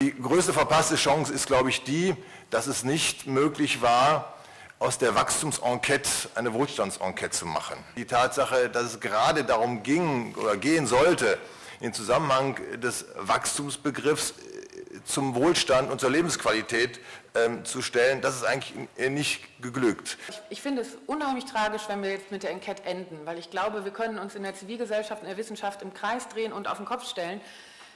Die größte verpasste Chance ist, glaube ich, die, dass es nicht möglich war, aus der Wachstumsenquete eine Wohlstandsenquete zu machen. Die Tatsache, dass es gerade darum ging oder gehen sollte, den Zusammenhang des Wachstumsbegriffs äh, zum Wohlstand und zur Lebensqualität ähm, zu stellen, das ist eigentlich nicht geglückt. Ich, ich, finde es unheimlich tragisch, wenn wir jetzt mit der Enquete enden, weil ich glaube, wir können uns in der Zivilgesellschaft, in der Wissenschaft im Kreis drehen und auf den Kopf stellen.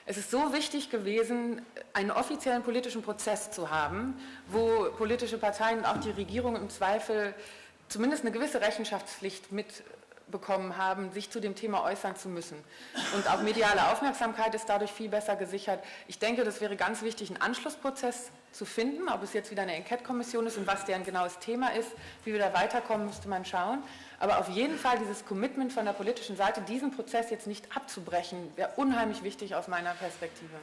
Es ist so wichtig gewesen, einen offiziellen politischen Prozess zu haben, wo politische Parteien und auch die Regierung im Zweifel zumindest eine gewisse Rechenschaftspflicht mit bekommen haben, sich zu dem Thema äußern zu müssen. Und auch mediale Aufmerksamkeit ist dadurch viel besser gesichert. Ich denke, das wäre ganz wichtig, einen Anschlussprozess zu finden, ob es jetzt wieder eine Enquete-Kommission ist und was deren genaues Thema ist, wie wir da weiterkommen, müsste man schauen. Aber auf jeden Fall dieses Commitment von der politischen Seite, diesen Prozess jetzt nicht abzubrechen, wäre unheimlich wichtig aus meiner Perspektive.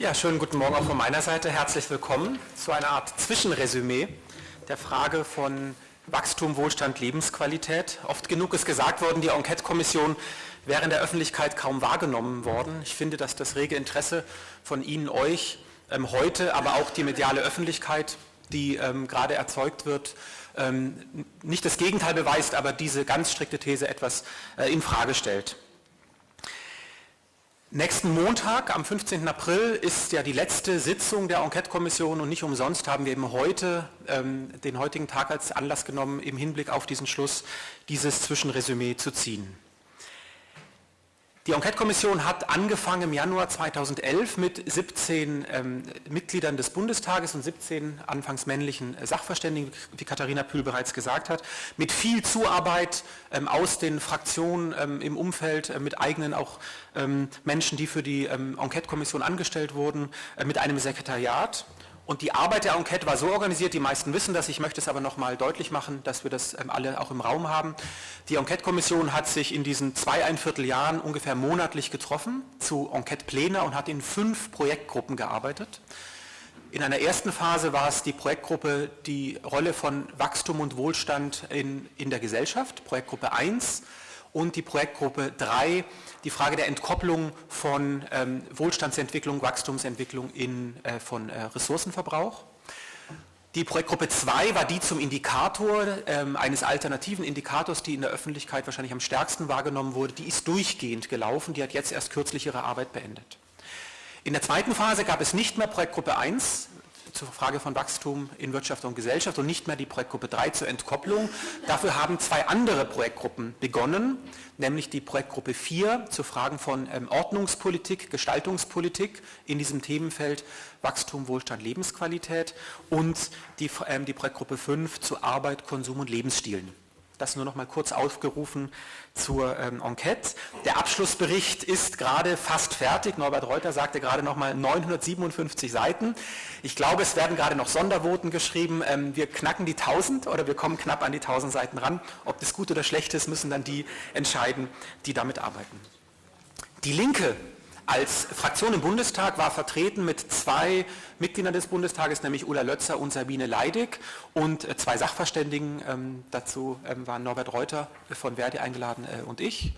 Ja, schönen guten Morgen auch von meiner Seite. Herzlich willkommen zu einer Art Zwischenresümee der Frage von Wachstum, Wohlstand, Lebensqualität. Oft genug ist gesagt worden, die Enquete-Kommission wäre in der Öffentlichkeit kaum wahrgenommen worden. Ich finde, dass das rege Interesse von Ihnen, euch ähm, heute, aber auch die mediale Öffentlichkeit, die ähm, gerade erzeugt wird, ähm, nicht das Gegenteil beweist, aber diese ganz strikte These etwas äh, in Frage stellt. Nächsten Montag, am 15. April, ist ja die letzte Sitzung der Enquete-Kommission und nicht umsonst haben wir eben heute ähm, den heutigen Tag als Anlass genommen, im Hinblick auf diesen Schluss dieses Zwischenresümee zu ziehen. Die Enquete-Kommission hat angefangen im Januar 2011 mit 17 ähm, Mitgliedern des Bundestages und 17 anfangs männlichen Sachverständigen, wie Katharina Pühl bereits gesagt hat, mit viel Zuarbeit ähm, aus den Fraktionen ähm, im Umfeld, äh, mit eigenen auch ähm, Menschen, die für die ähm, Enquete-Kommission angestellt wurden, äh, mit einem Sekretariat und die Arbeit der Enquete war so organisiert, die meisten wissen das, ich möchte es aber nochmal deutlich machen, dass wir das ähm, alle auch im Raum haben. Die Enquete-Kommission hat sich in diesen zweieinviertel Jahren ungefähr monatlich getroffen zu Enquete-Pläne und hat in fünf Projektgruppen gearbeitet. In einer ersten Phase war es die Projektgruppe die Rolle von Wachstum und Wohlstand in, in der Gesellschaft, Projektgruppe 1 und die Projektgruppe 3 die Frage der Entkopplung von ähm, Wohlstandsentwicklung, Wachstumsentwicklung in, äh, von äh, Ressourcenverbrauch. Die Projektgruppe 2 war die zum Indikator, ähm, eines alternativen Indikators, die in der Öffentlichkeit wahrscheinlich am stärksten wahrgenommen wurde. Die ist durchgehend gelaufen, die hat jetzt erst kürzlich ihre Arbeit beendet. In der zweiten Phase gab es nicht mehr Projektgruppe 1, zur Frage von Wachstum in Wirtschaft und Gesellschaft und nicht mehr die Projektgruppe 3 zur Entkopplung. Dafür haben zwei andere Projektgruppen begonnen, nämlich die Projektgruppe 4 zu Fragen von ähm, Ordnungspolitik, Gestaltungspolitik in diesem Themenfeld Wachstum, Wohlstand, Lebensqualität und die, ähm, die Projektgruppe 5 zu Arbeit, Konsum und Lebensstilen. Das nur noch mal kurz aufgerufen zur ähm, Enquete. Der Abschlussbericht ist gerade fast fertig. Norbert Reuter sagte gerade noch mal 957 Seiten. Ich glaube, es werden gerade noch Sondervoten geschrieben. Ähm, wir knacken die 1000 oder wir kommen knapp an die 1000 Seiten ran. Ob das gut oder schlecht ist, müssen dann die entscheiden, die damit arbeiten. Die Linke als Fraktion im Bundestag war vertreten mit zwei Mitgliedern des Bundestages, nämlich Ulla Lötzer und Sabine Leidig und äh, zwei Sachverständigen. Ähm, dazu ähm, waren Norbert Reuter von Verdi eingeladen äh, und ich.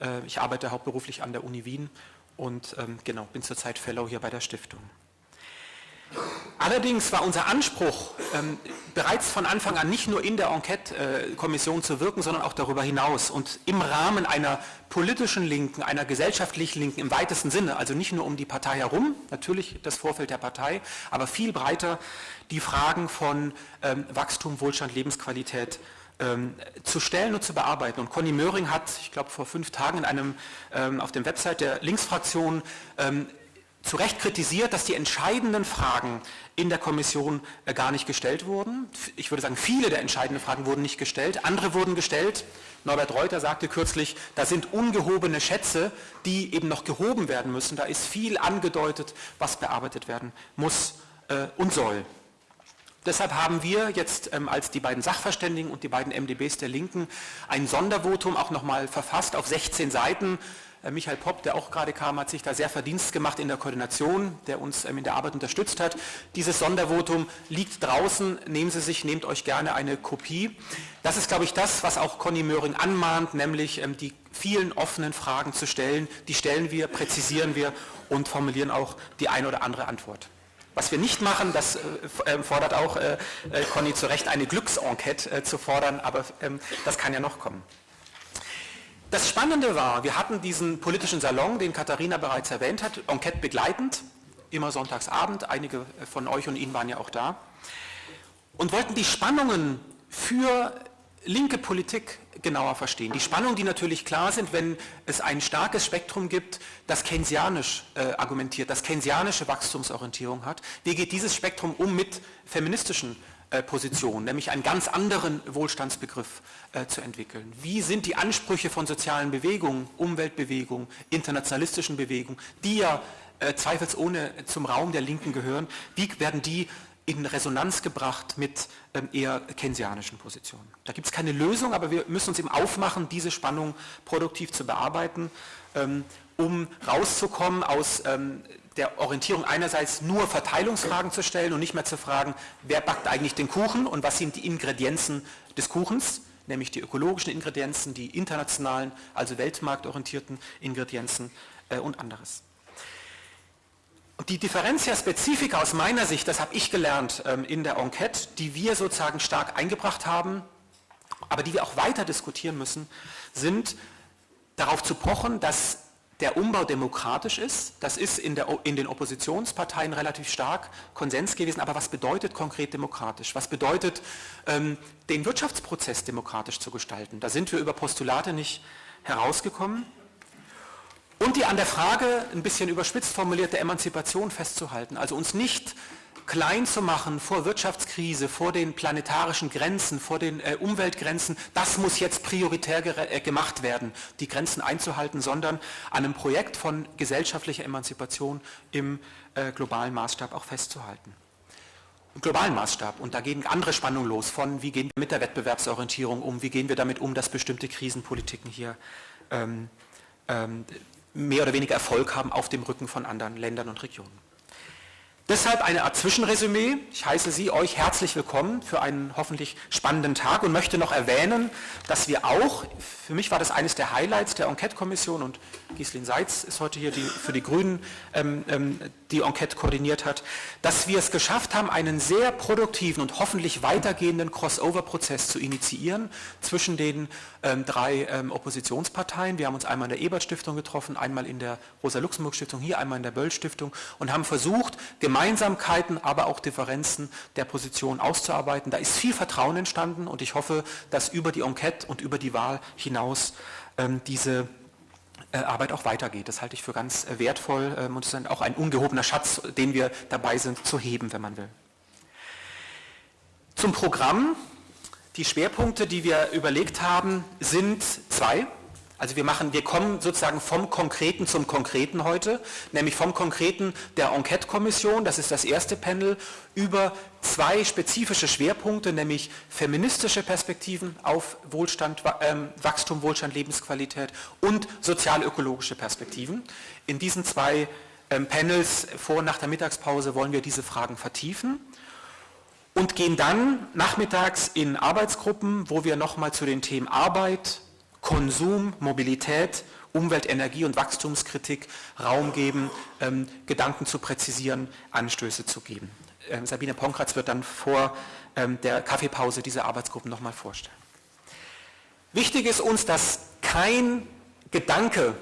Äh, ich arbeite hauptberuflich an der Uni Wien und ähm, genau, bin zurzeit Fellow hier bei der Stiftung. Allerdings war unser Anspruch, ähm, bereits von Anfang an nicht nur in der Enquete-Kommission zu wirken, sondern auch darüber hinaus und im Rahmen einer politischen Linken, einer gesellschaftlich Linken im weitesten Sinne, also nicht nur um die Partei herum, natürlich das Vorfeld der Partei, aber viel breiter die Fragen von ähm, Wachstum, Wohlstand, Lebensqualität ähm, zu stellen und zu bearbeiten. Und Conny Möhring hat, ich glaube vor fünf Tagen in einem, ähm, auf dem Website der Linksfraktion ähm, zu Recht kritisiert, dass die entscheidenden Fragen in der Kommission äh, gar nicht gestellt wurden. Ich würde sagen, viele der entscheidenden Fragen wurden nicht gestellt, andere wurden gestellt. Norbert Reuter sagte kürzlich, da sind ungehobene Schätze, die eben noch gehoben werden müssen. Da ist viel angedeutet, was bearbeitet werden muss äh, und soll. Deshalb haben wir jetzt ähm, als die beiden Sachverständigen und die beiden MDBs der Linken ein Sondervotum auch nochmal verfasst auf 16 Seiten. Äh, Michael Popp, der auch gerade kam, hat sich da sehr verdienst gemacht in der Koordination, der uns ähm, in der Arbeit unterstützt hat. Dieses Sondervotum liegt draußen, nehmen Sie sich, nehmt euch gerne eine Kopie. Das ist, glaube ich, das, was auch Conny Möhring anmahnt, nämlich ähm, die vielen offenen Fragen zu stellen. Die stellen wir, präzisieren wir und formulieren auch die eine oder andere Antwort. Was wir nicht machen, das äh, äh, fordert auch äh, Conny zu Recht, eine Glücksenquete zu fordern, aber ähm, das kann ja noch kommen. Das Spannende war, wir hatten diesen politischen Salon, den Katharina bereits erwähnt hat, Enquete begleitend, immer sonntagsabend, einige von euch und Ihnen waren ja auch da, und wollten die Spannungen für linke Politik genauer verstehen. Die Spannungen, die natürlich klar sind, wenn es ein starkes Spektrum gibt, das keynesianisch äh, argumentiert, das keynesianische Wachstumsorientierung hat. Wie geht dieses Spektrum um mit feministischen äh, Positionen, nämlich einen ganz anderen Wohlstandsbegriff äh, zu entwickeln? Wie sind die Ansprüche von sozialen Bewegungen, Umweltbewegungen, internationalistischen Bewegungen, die ja äh, zweifelsohne zum Raum der Linken gehören, wie werden die in Resonanz gebracht mit ähm, eher keynesianischen Positionen. Da gibt es keine Lösung, aber wir müssen uns eben aufmachen, diese Spannung produktiv zu bearbeiten, ähm, um rauszukommen aus ähm, der Orientierung einerseits nur Verteilungsfragen zu stellen und nicht mehr zu fragen, wer backt eigentlich den Kuchen und was sind die Ingredienzen des Kuchens, nämlich die ökologischen Ingredienzen, die internationalen, also weltmarktorientierten Ingredienzen äh, und anderes. Und die Differentia Spezifika aus meiner Sicht, das habe ich gelernt ähm, in der Enquete, die wir sozusagen stark eingebracht haben, aber die wir auch weiter diskutieren müssen, sind darauf zu pochen, dass der Umbau demokratisch ist. Das ist in, der, in, den Oppositionsparteien relativ stark Konsens gewesen. Aber was bedeutet konkret demokratisch? Was bedeutet, ähm, den Wirtschaftsprozess demokratisch zu gestalten? Da sind wir über Postulate nicht herausgekommen und die an der Frage, ein bisschen überspitzt formulierte Emanzipation festzuhalten, also uns nicht klein zu machen vor Wirtschaftskrise, vor den planetarischen Grenzen, vor den äh, Umweltgrenzen, das muss jetzt prioritär äh, gemacht werden, die Grenzen einzuhalten, sondern an einem Projekt von gesellschaftlicher Emanzipation im äh, globalen Maßstab auch festzuhalten. Im globalen Maßstab. Und da gehen andere Spannungen los von, wie gehen wir mit der Wettbewerbsorientierung um, wie gehen wir damit um, dass bestimmte Krisenpolitiken hier ähm, ähm, mehr oder weniger Erfolg haben auf dem Rücken von anderen Ländern und Regionen. Deshalb eine Art Zwischenresümee. Ich heiße Sie euch herzlich willkommen für einen hoffentlich spannenden Tag und möchte noch erwähnen, dass wir auch, für mich war das eines der Highlights der Enquete-Kommission und Gislin Seitz ist heute hier die, für die Grünen ähm, ähm, die Enquete koordiniert hat, dass wir es geschafft haben, einen sehr produktiven und hoffentlich weitergehenden Crossover-Prozess zu initiieren zwischen den ähm, drei ähm, Oppositionsparteien. Wir haben uns einmal in der Ebert-Stiftung getroffen, einmal in der Rosa-Luxemburg-Stiftung, hier einmal in der Böll-Stiftung und haben versucht, Gemeinsamkeiten, aber auch Differenzen der Position auszuarbeiten. Da ist viel Vertrauen entstanden und ich hoffe, dass über die Enquete und über die Wahl hinaus ähm, diese Arbeit auch weitergeht. Das halte ich für ganz äh, wertvoll ähm, und ist auch ein ungehobener Schatz, den wir dabei sind zu heben, wenn man will. Zum Programm. Die Schwerpunkte, die wir überlegt haben, sind zwei. Also wir machen, wir kommen sozusagen vom Konkreten zum Konkreten heute, nämlich vom Konkreten der Enquete-Kommission, das ist das erste Panel, über zwei spezifische Schwerpunkte, nämlich feministische Perspektiven auf Wohlstand, äh, Wachstum, Wohlstand, Lebensqualität und sozial-ökologische Perspektiven. In diesen zwei ähm, Panels vor und nach der Mittagspause wollen wir diese Fragen vertiefen und gehen dann nachmittags in Arbeitsgruppen, wo wir nochmal zu den Themen Arbeit, Konsum, Mobilität, Umwelt, Energie und Wachstumskritik Raum geben, ähm, Gedanken zu präzisieren, Anstöße zu geben. Ähm, Sabine Ponkratz wird dann vor ähm, der Kaffeepause diese Arbeitsgruppen nochmal vorstellen. Wichtig ist uns, dass kein Gedanke,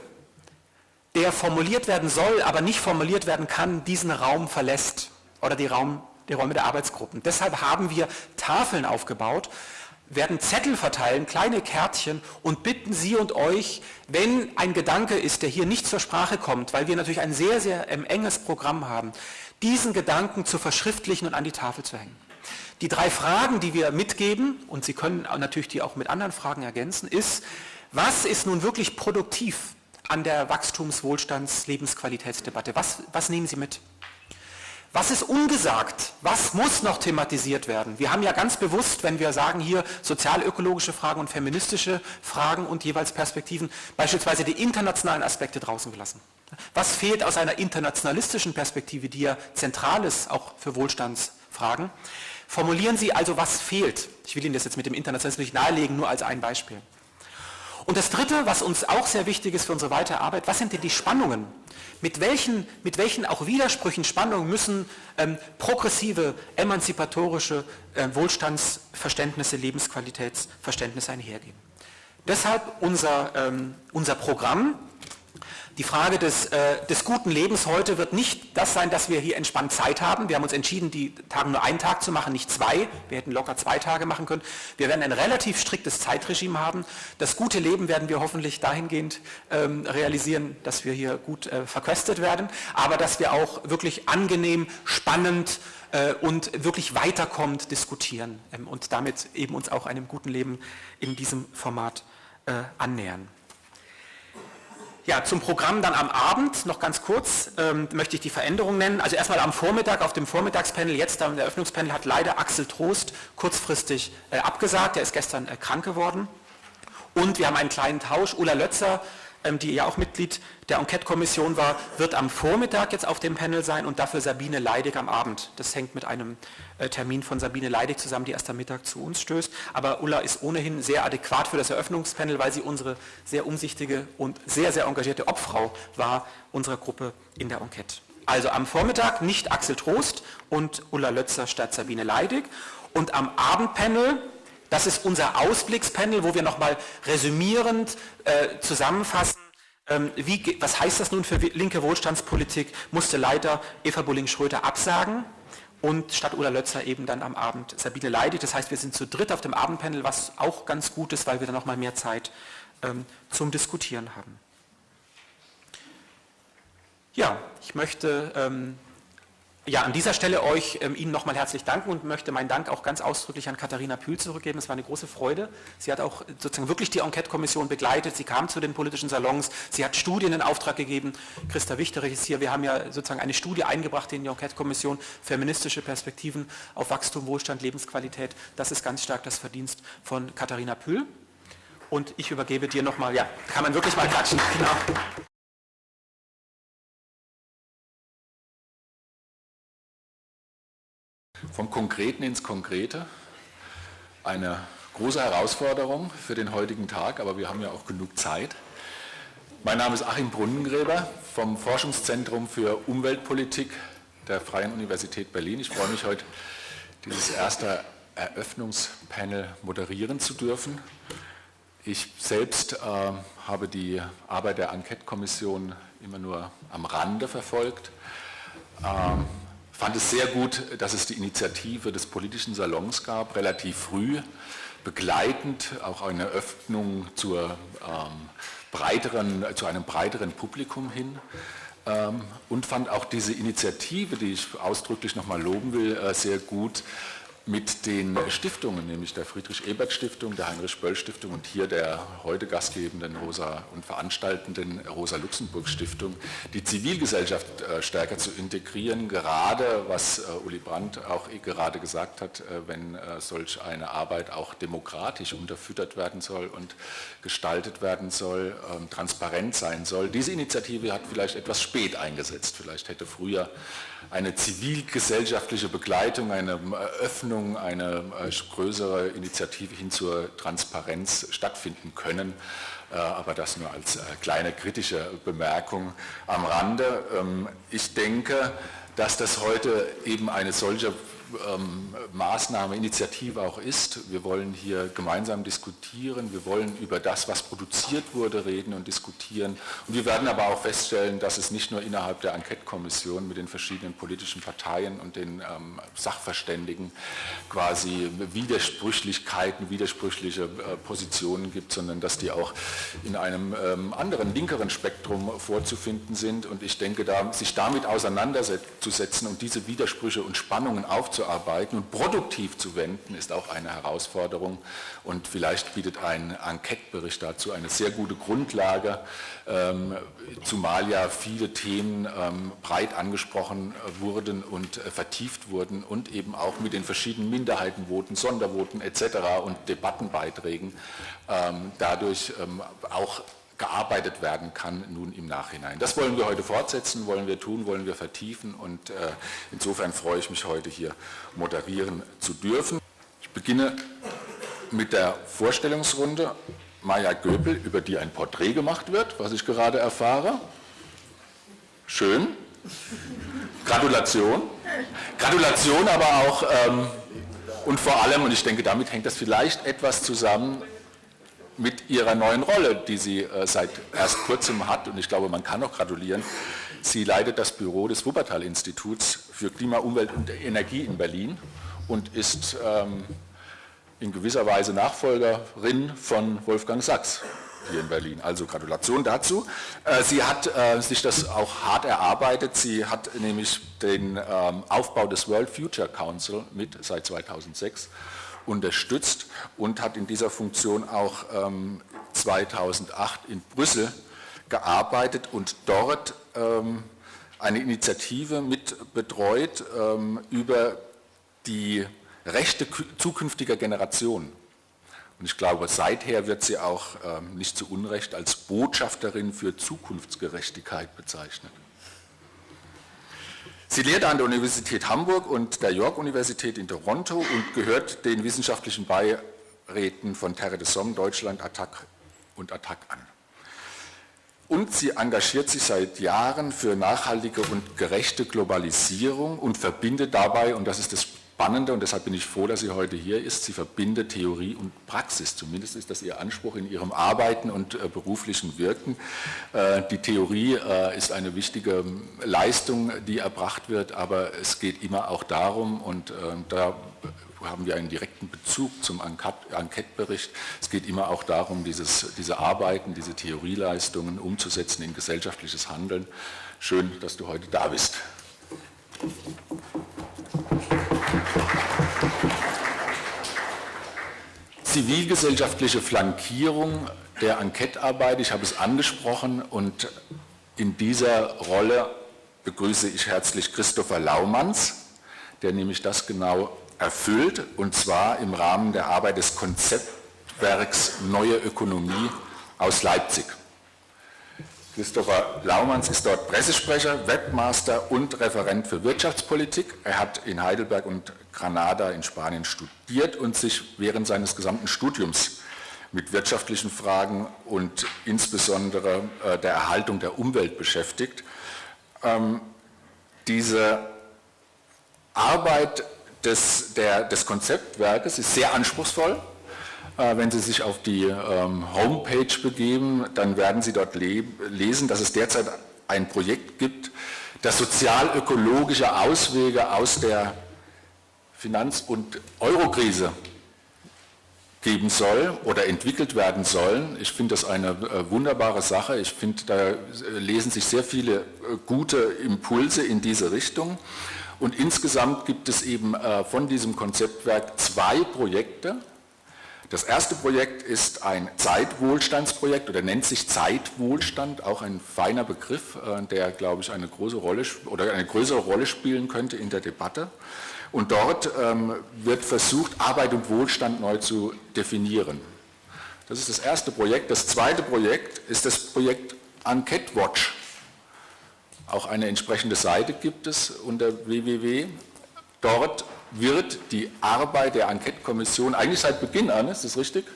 der formuliert werden soll, aber nicht formuliert werden kann, diesen Raum verlässt oder die, Raum, die Räume der Arbeitsgruppen. Deshalb haben wir Tafeln aufgebaut, werden Zettel verteilen, kleine Kärtchen und bitten Sie und euch, wenn ein Gedanke ist, der hier nicht zur Sprache kommt, weil wir natürlich ein sehr, sehr ähm, enges Programm haben, diesen Gedanken zu verschriftlichen und an die Tafel zu hängen. Die drei Fragen, die wir mitgeben, und Sie können natürlich die auch mit anderen Fragen ergänzen, ist, was ist nun wirklich produktiv an der Wachstums-, Wohlstands-, Lebensqualitätsdebatte? Was, was nehmen Sie mit? Was ist ungesagt? Was muss noch thematisiert werden? Wir haben ja ganz bewusst, wenn wir sagen hier sozialökologische Fragen und feministische Fragen und jeweils Perspektiven, beispielsweise die internationalen Aspekte draußen gelassen. Was fehlt aus einer internationalistischen Perspektive, die ja zentral ist, auch für Wohlstandsfragen? Formulieren Sie also, was fehlt. Ich will Ihnen das jetzt mit dem Internationalismus nicht nahelegen, nur als ein Beispiel. Und das Dritte, was uns auch sehr wichtig ist für unsere weitere Arbeit, was sind denn die Spannungen? Mit welchen, mit welchen auch Widersprüchen, Spannungen müssen ähm, progressive, emanzipatorische äh, Wohlstandsverständnisse, Lebensqualitätsverständnisse einhergehen? Deshalb unser, ähm, unser Programm, die Frage des, äh, des, guten Lebens heute wird nicht das sein, dass wir hier entspannt Zeit haben. Wir haben uns entschieden, die Tage nur einen Tag zu machen, nicht zwei. Wir hätten locker zwei Tage machen können. Wir werden ein relativ striktes Zeitregime haben. Das gute Leben werden wir hoffentlich dahingehend ähm, realisieren, dass wir hier gut äh, verköstet werden, aber dass wir auch wirklich angenehm, spannend äh, und wirklich weiterkommend diskutieren ähm, und damit eben uns auch einem guten Leben in diesem Format äh, annähern. Ja, zum Programm dann am Abend noch ganz kurz ähm, möchte ich die Veränderung nennen. Also erstmal am Vormittag auf dem Vormittagspanel, jetzt am Eröffnungspanel hat leider Axel Trost kurzfristig äh, abgesagt, er ist gestern äh, krank geworden. Und wir haben einen kleinen Tausch, Ulla Lötzer die ja auch Mitglied der Enquete-Kommission war, wird am Vormittag jetzt auf dem Panel sein und dafür Sabine Leidig am Abend. Das hängt mit einem äh, Termin von Sabine Leidig zusammen, die erst am Mittag zu uns stößt. Aber Ulla ist ohnehin sehr adäquat für das Eröffnungspanel, weil sie unsere sehr umsichtige und sehr, sehr engagierte Obfrau war unserer Gruppe in der Enquete. Also am Vormittag nicht Axel Trost und Ulla Lötzer statt Sabine Leidig. Und am Abendpanel das ist unser Ausblickspanel, wo wir nochmal resümierend äh, zusammenfassen, ähm, wie, was heißt das nun für linke Wohlstandspolitik, musste leider Eva Bulling-Schröter absagen und statt Ulla Lötzer eben dann am Abend Sabine Leidig. Das heißt, wir sind zu dritt auf dem Abendpanel, was auch ganz gut ist, weil wir dann nochmal mehr Zeit ähm, zum Diskutieren haben. Ja, ich möchte ähm, ja, an dieser Stelle euch ähm, Ihnen nochmal herzlich danken und möchte meinen Dank auch ganz ausdrücklich an Katharina Pühl zurückgeben. Es war eine große Freude. Sie hat auch sozusagen wirklich die Enquete-Kommission begleitet. Sie kam zu den politischen Salons. Sie hat Studien in Auftrag gegeben. Christa Wichterich ist hier. Wir haben ja sozusagen eine Studie eingebracht in die Enquete-Kommission. Feministische Perspektiven auf Wachstum, Wohlstand, Lebensqualität. Das ist ganz stark das Verdienst von Katharina Pühl. Und ich übergebe dir nochmal, ja, kann man wirklich mal klatschen. Genau. Vom Konkreten ins Konkrete. Eine große Herausforderung für den heutigen Tag, aber wir haben ja auch genug Zeit. Mein Name ist Achim Brunnengräber vom Forschungszentrum für Umweltpolitik der Freien Universität Berlin. Ich freue mich heute, dieses erste Eröffnungspanel moderieren zu dürfen. Ich selbst äh, habe die Arbeit der Enquete-Kommission immer nur am Rande verfolgt. Ähm, fand es sehr gut, dass es die Initiative des politischen Salons gab, relativ früh, begleitend auch eine Öffnung zur, ähm, breiteren, zu einem breiteren Publikum hin ähm, und fand auch diese Initiative, die ich ausdrücklich nochmal loben will, äh, sehr gut, mit den Stiftungen, nämlich der Friedrich-Ebert-Stiftung, der Heinrich-Böll-Stiftung und hier der heute gastgebenden Rosa und veranstaltenden Rosa-Luxemburg-Stiftung, die Zivilgesellschaft äh, stärker zu integrieren, gerade was äh, Uli Brandt auch gerade gesagt hat, äh, wenn solch eine Arbeit auch demokratisch unterfüttert werden soll und gestaltet werden soll, ähm, transparent sein soll. Diese Initiative hat vielleicht etwas spät eingesetzt, vielleicht hätte früher eine zivilgesellschaftliche Begleitung, eine Öffnung, eine äh, größere Initiative hin zur Transparenz stattfinden können. Äh, aber das nur als äh, kleine kritische Bemerkung am Rande. Ähm, ich denke, dass das heute eben eine solche ähm, Maßnahme, Initiative auch ist. Wir wollen hier gemeinsam diskutieren, wir wollen über das, was produziert wurde, reden und diskutieren. Und wir werden aber auch feststellen, dass es nicht nur innerhalb der Enquete-Kommission mit den verschiedenen politischen Parteien und den ähm, Sachverständigen quasi Widersprüchlichkeiten, widersprüchliche äh, Positionen gibt, sondern dass die auch in einem ähm, anderen, linkeren Spektrum vorzufinden sind. Und ich denke, da, sich damit auseinanderzusetzen und diese Widersprüche und Spannungen aufzunehmen, aufzuarbeiten und produktiv zu wenden, ist auch eine Herausforderung. Und vielleicht bietet ein Enquete-Bericht dazu eine sehr gute Grundlage, ähm, zumal ja viele Themen ähm, breit angesprochen wurden und äh, vertieft wurden und eben auch mit den verschiedenen Minderheitenvoten, Sondervoten etc. und Debattenbeiträgen ähm, dadurch auch gearbeitet werden kann nun im Nachhinein. Das wollen wir heute fortsetzen, wollen wir tun, wollen wir vertiefen und äh, insofern freue ich mich heute hier moderieren zu dürfen. Ich beginne mit der Vorstellungsrunde. Maja Göpel, über die ein Porträt gemacht wird, was ich gerade erfahre. Schön. Gratulation. Gratulation aber auch ähm, und vor allem, und ich denke, damit hängt das vielleicht etwas zusammen, mit ihrer neuen Rolle, die sie äh, seit erst kurzem hat, und ich glaube, man kann auch gratulieren. Sie leitet das Büro des Wuppertal-Instituts für Klima, Umwelt und Energie in Berlin und ist ähm, in gewisser Weise Nachfolgerin von Wolfgang Sachs hier in Berlin. Also Gratulation dazu. Äh, sie hat äh, sich das auch hart erarbeitet. Sie hat nämlich den ähm, Aufbau des World Future Council mit seit 2006 unterstützt und hat in dieser Funktion auch ähm, 2008 in Brüssel gearbeitet und dort ähm, eine Initiative mit betreut ähm, über die Rechte zukünftiger Generationen. Und ich glaube, seither wird sie auch ähm, nicht zu Unrecht als Botschafterin für Zukunftsgerechtigkeit bezeichnet. Sie lehrt an der Universität Hamburg und der York-Universität in Toronto und gehört den wissenschaftlichen Beiräten von Terre de Somme, Deutschland, Attac und Attac an. Und sie engagiert sich seit Jahren für nachhaltige und gerechte Globalisierung und verbindet dabei, und das ist das Spannende, und deshalb bin ich froh, dass sie heute hier ist, sie verbindet Theorie und Praxis. Zumindest ist das ihr Anspruch in ihrem Arbeiten und äh, beruflichen Wirken. Äh, die Theorie äh, ist eine wichtige Leistung, die erbracht wird, aber es geht immer auch darum, und äh, da haben wir einen direkten Bezug zum Enquete-Bericht. Es geht immer auch darum, dieses, diese Arbeiten, diese Theorieleistungen umzusetzen in gesellschaftliches Handeln. Schön, dass du heute da bist. Zivilgesellschaftliche Flankierung der Enquete-Arbeit, ich habe es angesprochen und in dieser Rolle begrüße ich herzlich Christopher Laumanns, der nämlich das genau erfüllt und zwar im Rahmen der Arbeit des Konzeptwerks Neue Ökonomie aus Leipzig. Christopher Laumanns ist dort Pressesprecher, Webmaster und Referent für Wirtschaftspolitik. Er hat in Heidelberg und Granada in Spanien studiert und sich während seines gesamten Studiums mit wirtschaftlichen Fragen und insbesondere äh, der Erhaltung der Umwelt beschäftigt. Ähm, diese Arbeit des, der, des Konzeptwerkes ist sehr anspruchsvoll. Äh, wenn Sie sich auf die ähm, Homepage begeben, dann werden Sie dort lesen, dass es derzeit ein Projekt gibt, das sozial-ökologische Auswege aus der Finanz- und Eurokrise geben soll oder entwickelt werden sollen. Ich finde das eine äh, wunderbare Sache. Ich finde, da äh, lesen sich sehr viele gute Impulse in diese Richtung. Und insgesamt gibt es eben von diesem Konzeptwerk zwei Projekte, das erste Projekt ist ein Zeitwohlstandsprojekt oder nennt sich Zeitwohlstand, auch ein feiner Begriff, äh, der, glaube ich, eine große Rolle oder eine größere Rolle spielen könnte in der Debatte. Und dort ähm, wird versucht, Arbeit und Wohlstand neu zu definieren. Das ist das erste Projekt. Das zweite Projekt ist das Projekt Enquete Watch. Auch eine entsprechende Seite gibt es unter www. Dort wird die Arbeit der Enquete-Kommission eigentlich seit Beginn an, ist das richtig?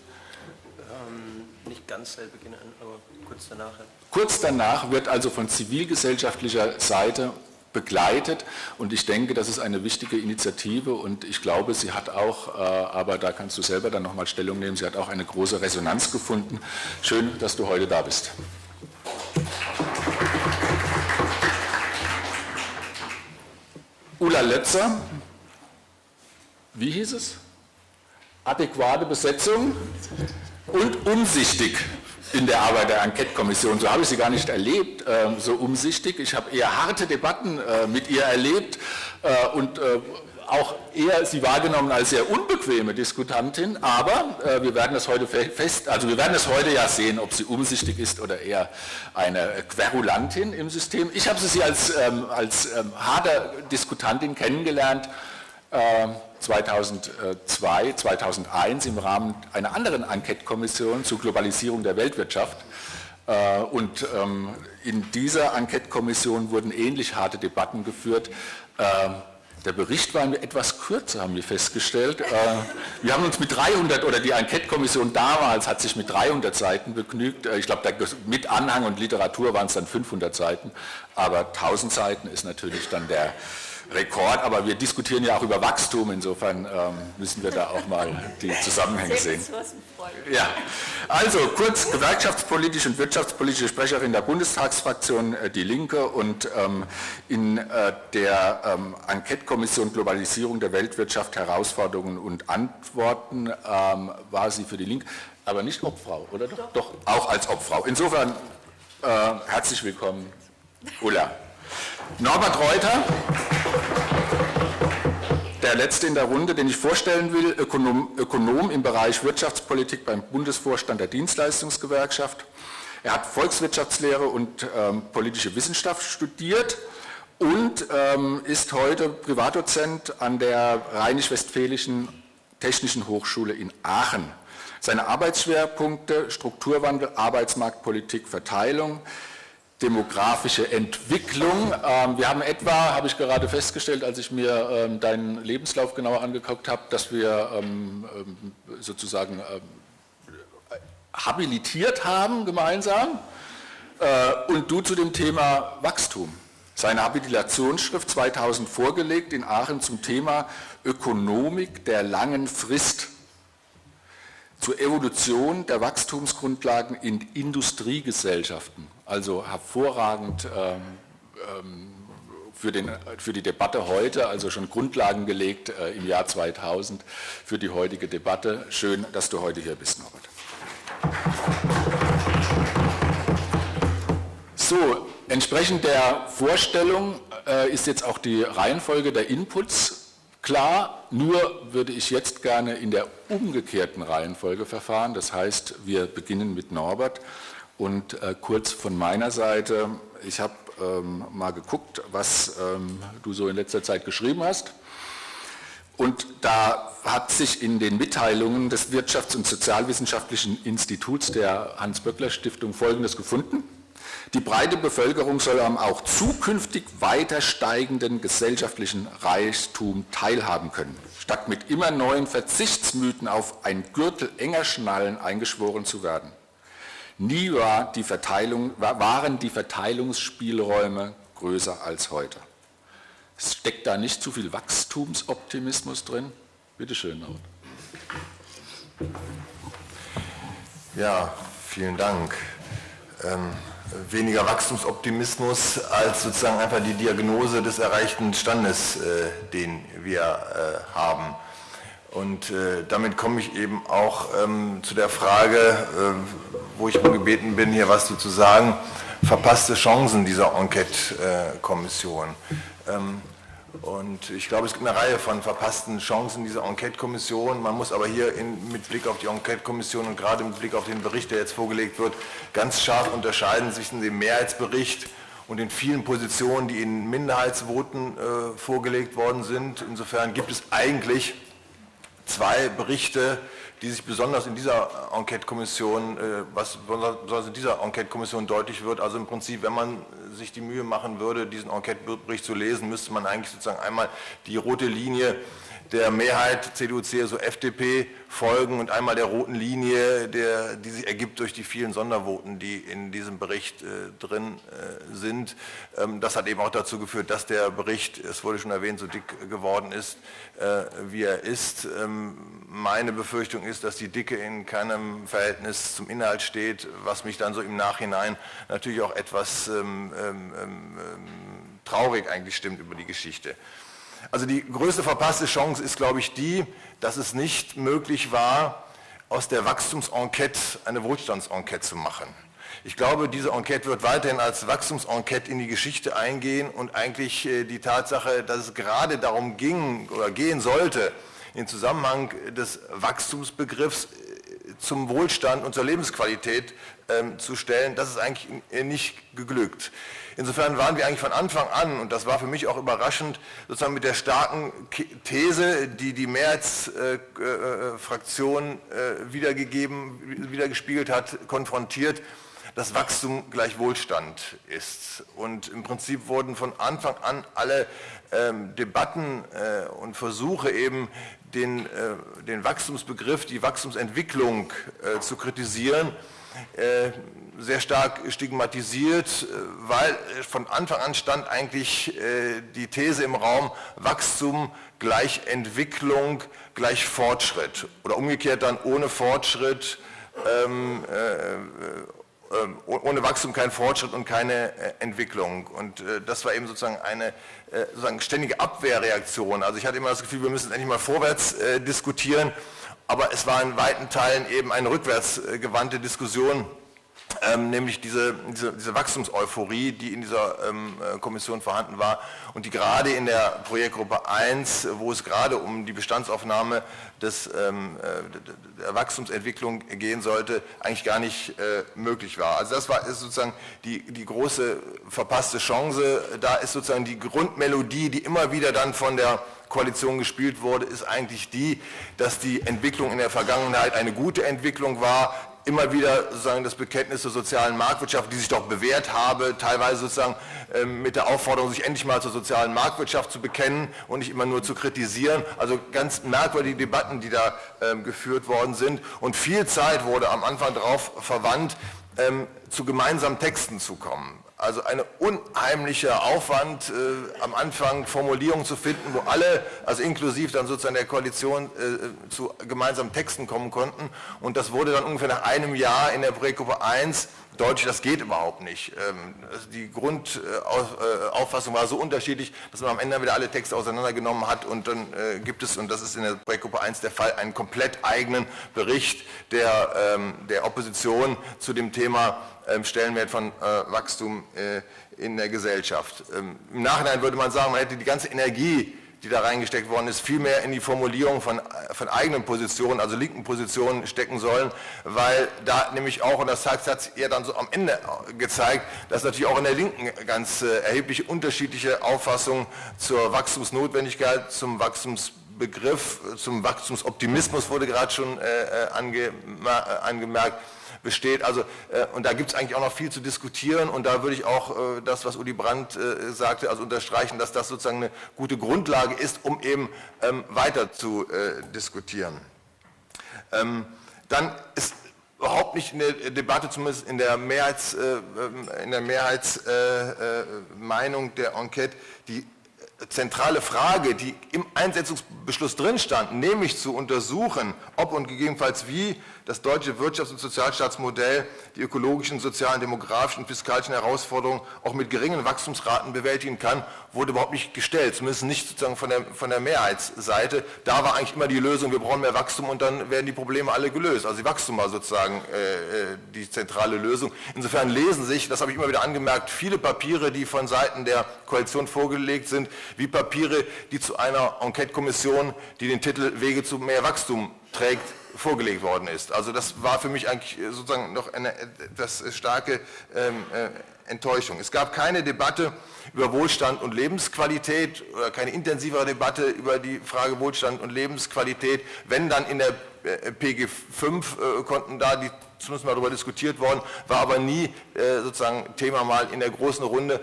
Ähm, nicht ganz seit Beginn an, aber kurz danach. Kurz danach wird also von zivilgesellschaftlicher Seite begleitet und ich denke, das ist eine wichtige Initiative und ich glaube, sie hat auch, äh, aber da kannst du selber dann nochmal Stellung nehmen, sie hat auch eine große Resonanz gefunden. Schön, dass du heute da bist. Ulla Lötzer wie hieß es? Adäquate Besetzung und umsichtig in der Arbeit der Enquete-Kommission. So habe ich sie gar nicht erlebt, äh, so umsichtig. Ich habe eher harte Debatten äh, mit ihr erlebt äh, und äh, auch eher sie wahrgenommen als sehr unbequeme Diskutantin, aber äh, wir werden das heute fest, also wir werden es heute ja sehen, ob sie umsichtig ist oder eher eine Querulantin im System. Ich habe sie als, ähm, als ähm, harte Diskutantin kennengelernt, äh, 2002, 2001 im Rahmen einer anderen Enquete-Kommission zur Globalisierung der Weltwirtschaft. Äh, und ähm, in dieser Enquete-Kommission wurden ähnlich harte Debatten geführt. Ähm, der Bericht war etwas kürzer, haben wir festgestellt. Äh, wir haben uns mit 300, oder die Enquete-Kommission damals hat sich mit 300 Seiten begnügt. Äh, ich glaube, mit Anhang und Literatur waren es dann 500 Seiten, aber 1000 Seiten ist natürlich dann der, Rekord, aber wir diskutieren ja auch über Wachstum, insofern ähm, müssen wir da auch mal die Zusammenhänge sehen. Ja, also kurz gewerkschaftspolitische und wirtschaftspolitische Sprecherin der Bundestagsfraktion äh, Die Linke und ähm, in äh, der ähm, Enquete-Kommission Globalisierung der Weltwirtschaft, Herausforderungen und Antworten ähm, war sie für die Linke, aber nicht Obfrau, oder doch? Doch, doch auch als Obfrau. Insofern äh, herzlich willkommen, Ulla. Norbert Reuter, der letzte in der Runde, den ich vorstellen will, Ökonom, Ökonom im Bereich Wirtschaftspolitik beim Bundesvorstand der Dienstleistungsgewerkschaft. Er hat Volkswirtschaftslehre und ähm, politische Wissenschaft studiert und ähm, ist heute Privatdozent an der Rheinisch-Westfälischen Technischen Hochschule in Aachen. Seine Arbeitsschwerpunkte Strukturwandel, Arbeitsmarktpolitik, Verteilung, demografische Entwicklung. Ähm, wir haben etwa, habe ich gerade festgestellt, als ich mir ähm, deinen Lebenslauf genauer angeguckt habe, dass wir ähm, sozusagen habilitiert haben gemeinsam äh, und du zu dem Thema Wachstum. Seine Habilitationsschrift 2000 vorgelegt in Aachen zum Thema Ökonomik der langen Frist zur Evolution der Wachstumsgrundlagen in Industriegesellschaften also hervorragend ähm, ähm, für, den, für, die Debatte heute, also schon Grundlagen gelegt äh, im Jahr 2000 für die heutige Debatte. Schön, dass du heute hier bist, Norbert. So, entsprechend der Vorstellung äh, ist jetzt auch die Reihenfolge der Inputs klar, nur würde ich jetzt gerne in der umgekehrten Reihenfolge verfahren. Das heißt, wir beginnen mit Norbert und äh, kurz von meiner Seite, ich habe ähm, mal geguckt, was ähm, du so in letzter Zeit geschrieben hast. Und da hat sich in den Mitteilungen des Wirtschafts- und Sozialwissenschaftlichen Instituts der Hans-Böckler-Stiftung Folgendes gefunden. Die breite Bevölkerung soll am auch zukünftig weiter steigenden gesellschaftlichen Reichtum teilhaben können, statt mit immer neuen Verzichtsmythen auf ein Gürtel enger Schnallen eingeschworen zu werden. Nie war die waren die Verteilungsspielräume größer als heute. Steckt da nicht zu viel Wachstumsoptimismus drin? Bitte schön, Norbert. Ja, vielen Dank. Ähm, weniger Wachstumsoptimismus als sozusagen einfach die Diagnose des erreichten Standes, äh, den wir äh, haben. Und äh, damit komme ich eben auch ähm, zu der Frage, wo ich gebeten bin, hier was zu sagen, verpasste Chancen dieser Enquete-Kommission. Und ich glaube, es gibt eine Reihe von verpassten Chancen dieser Enquete-Kommission. Man muss aber hier in, mit Blick auf die Enquete-Kommission und gerade mit Blick auf den Bericht, der jetzt vorgelegt wird, ganz scharf unterscheiden zwischen dem Mehrheitsbericht und den vielen Positionen, die in Minderheitsvoten äh, vorgelegt worden sind. Insofern gibt es eigentlich zwei Berichte, die sich besonders in dieser Enquete-Kommission, äh, was besonders in dieser Enquete-Kommission deutlich wird, also im Prinzip, wenn man sich die Mühe machen würde, diesen Enquete-Bericht zu lesen, müsste man eigentlich sozusagen einmal die rote Linie der Mehrheit CDU, CSU, FDP folgen und einmal der roten Linie, der, die sich ergibt durch die vielen Sondervoten, die in diesem Bericht äh, drin äh, sind. Ähm, das hat eben auch dazu geführt, dass der Bericht, es wurde schon erwähnt, so dick geworden ist, äh, wie er ist. Ähm, meine Befürchtung ist, dass die Dicke in keinem Verhältnis zum Inhalt steht, was mich dann so im Nachhinein natürlich auch etwas ähm, ähm, ähm traurig eigentlich stimmt über die Geschichte. Also die größte verpasste Chance ist, glaube ich, die, dass es nicht möglich war, aus der Wachstumsenquete eine Wohlstandsenquete zu machen. Ich glaube, diese Enquete wird weiterhin als Wachstumsenquete in die Geschichte eingehen und eigentlich äh, die Tatsache, dass es gerade darum ging oder gehen sollte, in Zusammenhang des Wachstumsbegriffs äh, zum Wohlstand und zur Lebensqualität ähm, zu stellen, das ist eigentlich nicht geglückt. Insofern waren wir eigentlich von Anfang an, und das war für mich auch überraschend, sozusagen mit der starken These, die die Mehrheitsfraktion äh, äh, äh, wiedergegeben, wiedergespiegelt hat, konfrontiert, dass Wachstum gleich Wohlstand ist. Und im Prinzip wurden von Anfang an alle ähm, Debatten und Versuche eben den, den Wachstumsbegriff, die Wachstumsentwicklung zu kritisieren, sehr stark stigmatisiert, äh, weil von Anfang an stand eigentlich äh, die These im Raum, Wachstum gleich Entwicklung gleich Fortschritt oder umgekehrt dann ohne Fortschritt, ähm, äh, ohne Wachstum kein Fortschritt und keine Entwicklung. Und das war eben sozusagen eine sozusagen ständige Abwehrreaktion. Also ich hatte immer das Gefühl, wir müssen endlich mal vorwärts diskutieren aber es war in weiten Teilen eben eine rückwärtsgewandte Diskussion, ähm, nämlich diese, diese, diese Wachstumseuphorie, die in dieser ähm, äh, Kommission vorhanden war und die gerade in der Projektgruppe 1, wo es gerade um die Bestandsaufnahme des, ähm, äh, der Wachstumsentwicklung gehen sollte, eigentlich gar nicht äh, möglich war. Also das war ist sozusagen die, die große verpasste Chance. Da ist sozusagen die Grundmelodie, die immer wieder dann von der Koalition gespielt wurde, ist eigentlich die, dass die Entwicklung in der Vergangenheit eine gute Entwicklung war, immer wieder sozusagen das Bekenntnis zur sozialen Marktwirtschaft, die sich doch bewährt habe, teilweise sozusagen ähm, mit der Aufforderung, sich endlich mal zur sozialen Marktwirtschaft zu bekennen und nicht immer nur zu kritisieren. Also ganz merkwürdige Debatten, die da ähm, geführt worden sind. Und viel Zeit wurde am Anfang darauf verwandt, ähm, zu gemeinsamen Texten zu kommen. Also ein unheimlicher Aufwand, äh, am Anfang Formulierungen zu finden, wo alle, also inklusive dann sozusagen der Koalition, äh, zu gemeinsamen Texten kommen konnten. Und das wurde dann ungefähr nach einem Jahr in der Projektgruppe 1 deutlich, das geht überhaupt nicht. Ähm, also die Grundauffassung war so unterschiedlich, dass man am Ende wieder alle Texte auseinandergenommen hat und dann äh, gibt es, und das ist in der Projektgruppe 1 der Fall, einen komplett eigenen Bericht der, ähm, der Opposition zu dem Thema ähm, Stellenwert von äh, Wachstum äh, in der Gesellschaft. Im Nachhinein würde man sagen, man hätte die ganze Energie die da reingesteckt worden ist, viel mehr in die Formulierung von, von eigenen Positionen, also linken Positionen stecken sollen, weil da nämlich auch, und das hat es ja dann so am Ende gezeigt, dass natürlich auch in der Linken ganz äh, erhebliche unterschiedliche Auffassungen zur Wachstumsnotwendigkeit, zum Wachstumsbegriff, zum Wachstumsoptimismus wurde gerade schon äh, äh ange, äh, angemerkt, besteht. Also, äh, und da gibt es eigentlich auch noch viel zu diskutieren und da würde ich auch äh, das, was Uli Brandt äh, sagte, also unterstreichen, dass das sozusagen eine gute Grundlage ist, um eben ähm, weiter zu äh, diskutieren. Ähm, dann ist überhaupt nicht in der Debatte, zumindest in der, Mehrheits, äh, ähm, in der Mehrheitsmeinung der Enquete, die zentrale Frage, die im Einsetzungsbeschluss drin stand, nämlich zu untersuchen, ob und gegebenenfalls wie das deutsche Wirtschafts- und Sozialstaatsmodell die ökologischen, sozialen, demografischen und fiskalischen Herausforderungen auch mit geringen Wachstumsraten bewältigen kann, wurde überhaupt nicht gestellt, zumindest nicht sozusagen von der, von der Mehrheitsseite. Da war eigentlich immer die Lösung, wir brauchen mehr Wachstum und dann werden die Probleme alle gelöst. Also die Wachstum war sozusagen äh, äh die zentrale Lösung. Insofern lesen sich, das habe ich immer wieder angemerkt, viele Papiere, die von Seiten der Koalition vorgelegt sind, wie Papiere, die zu einer Enquete-Kommission, die den Titel Wege zu mehr Wachstum trägt, vorgelegt worden ist. Also das war für mich eigentlich sozusagen noch eine etwas starke ähm, äh, Enttäuschung. Es gab keine Debatte über Wohlstand und Lebensqualität oder keine intensivere Debatte über die Frage Wohlstand und Lebensqualität. Wenn dann in der äh, PG 5 äh, konnten da die zumindest mal darüber diskutiert worden, war aber nie äh, sozusagen Thema mal in der großen Runde,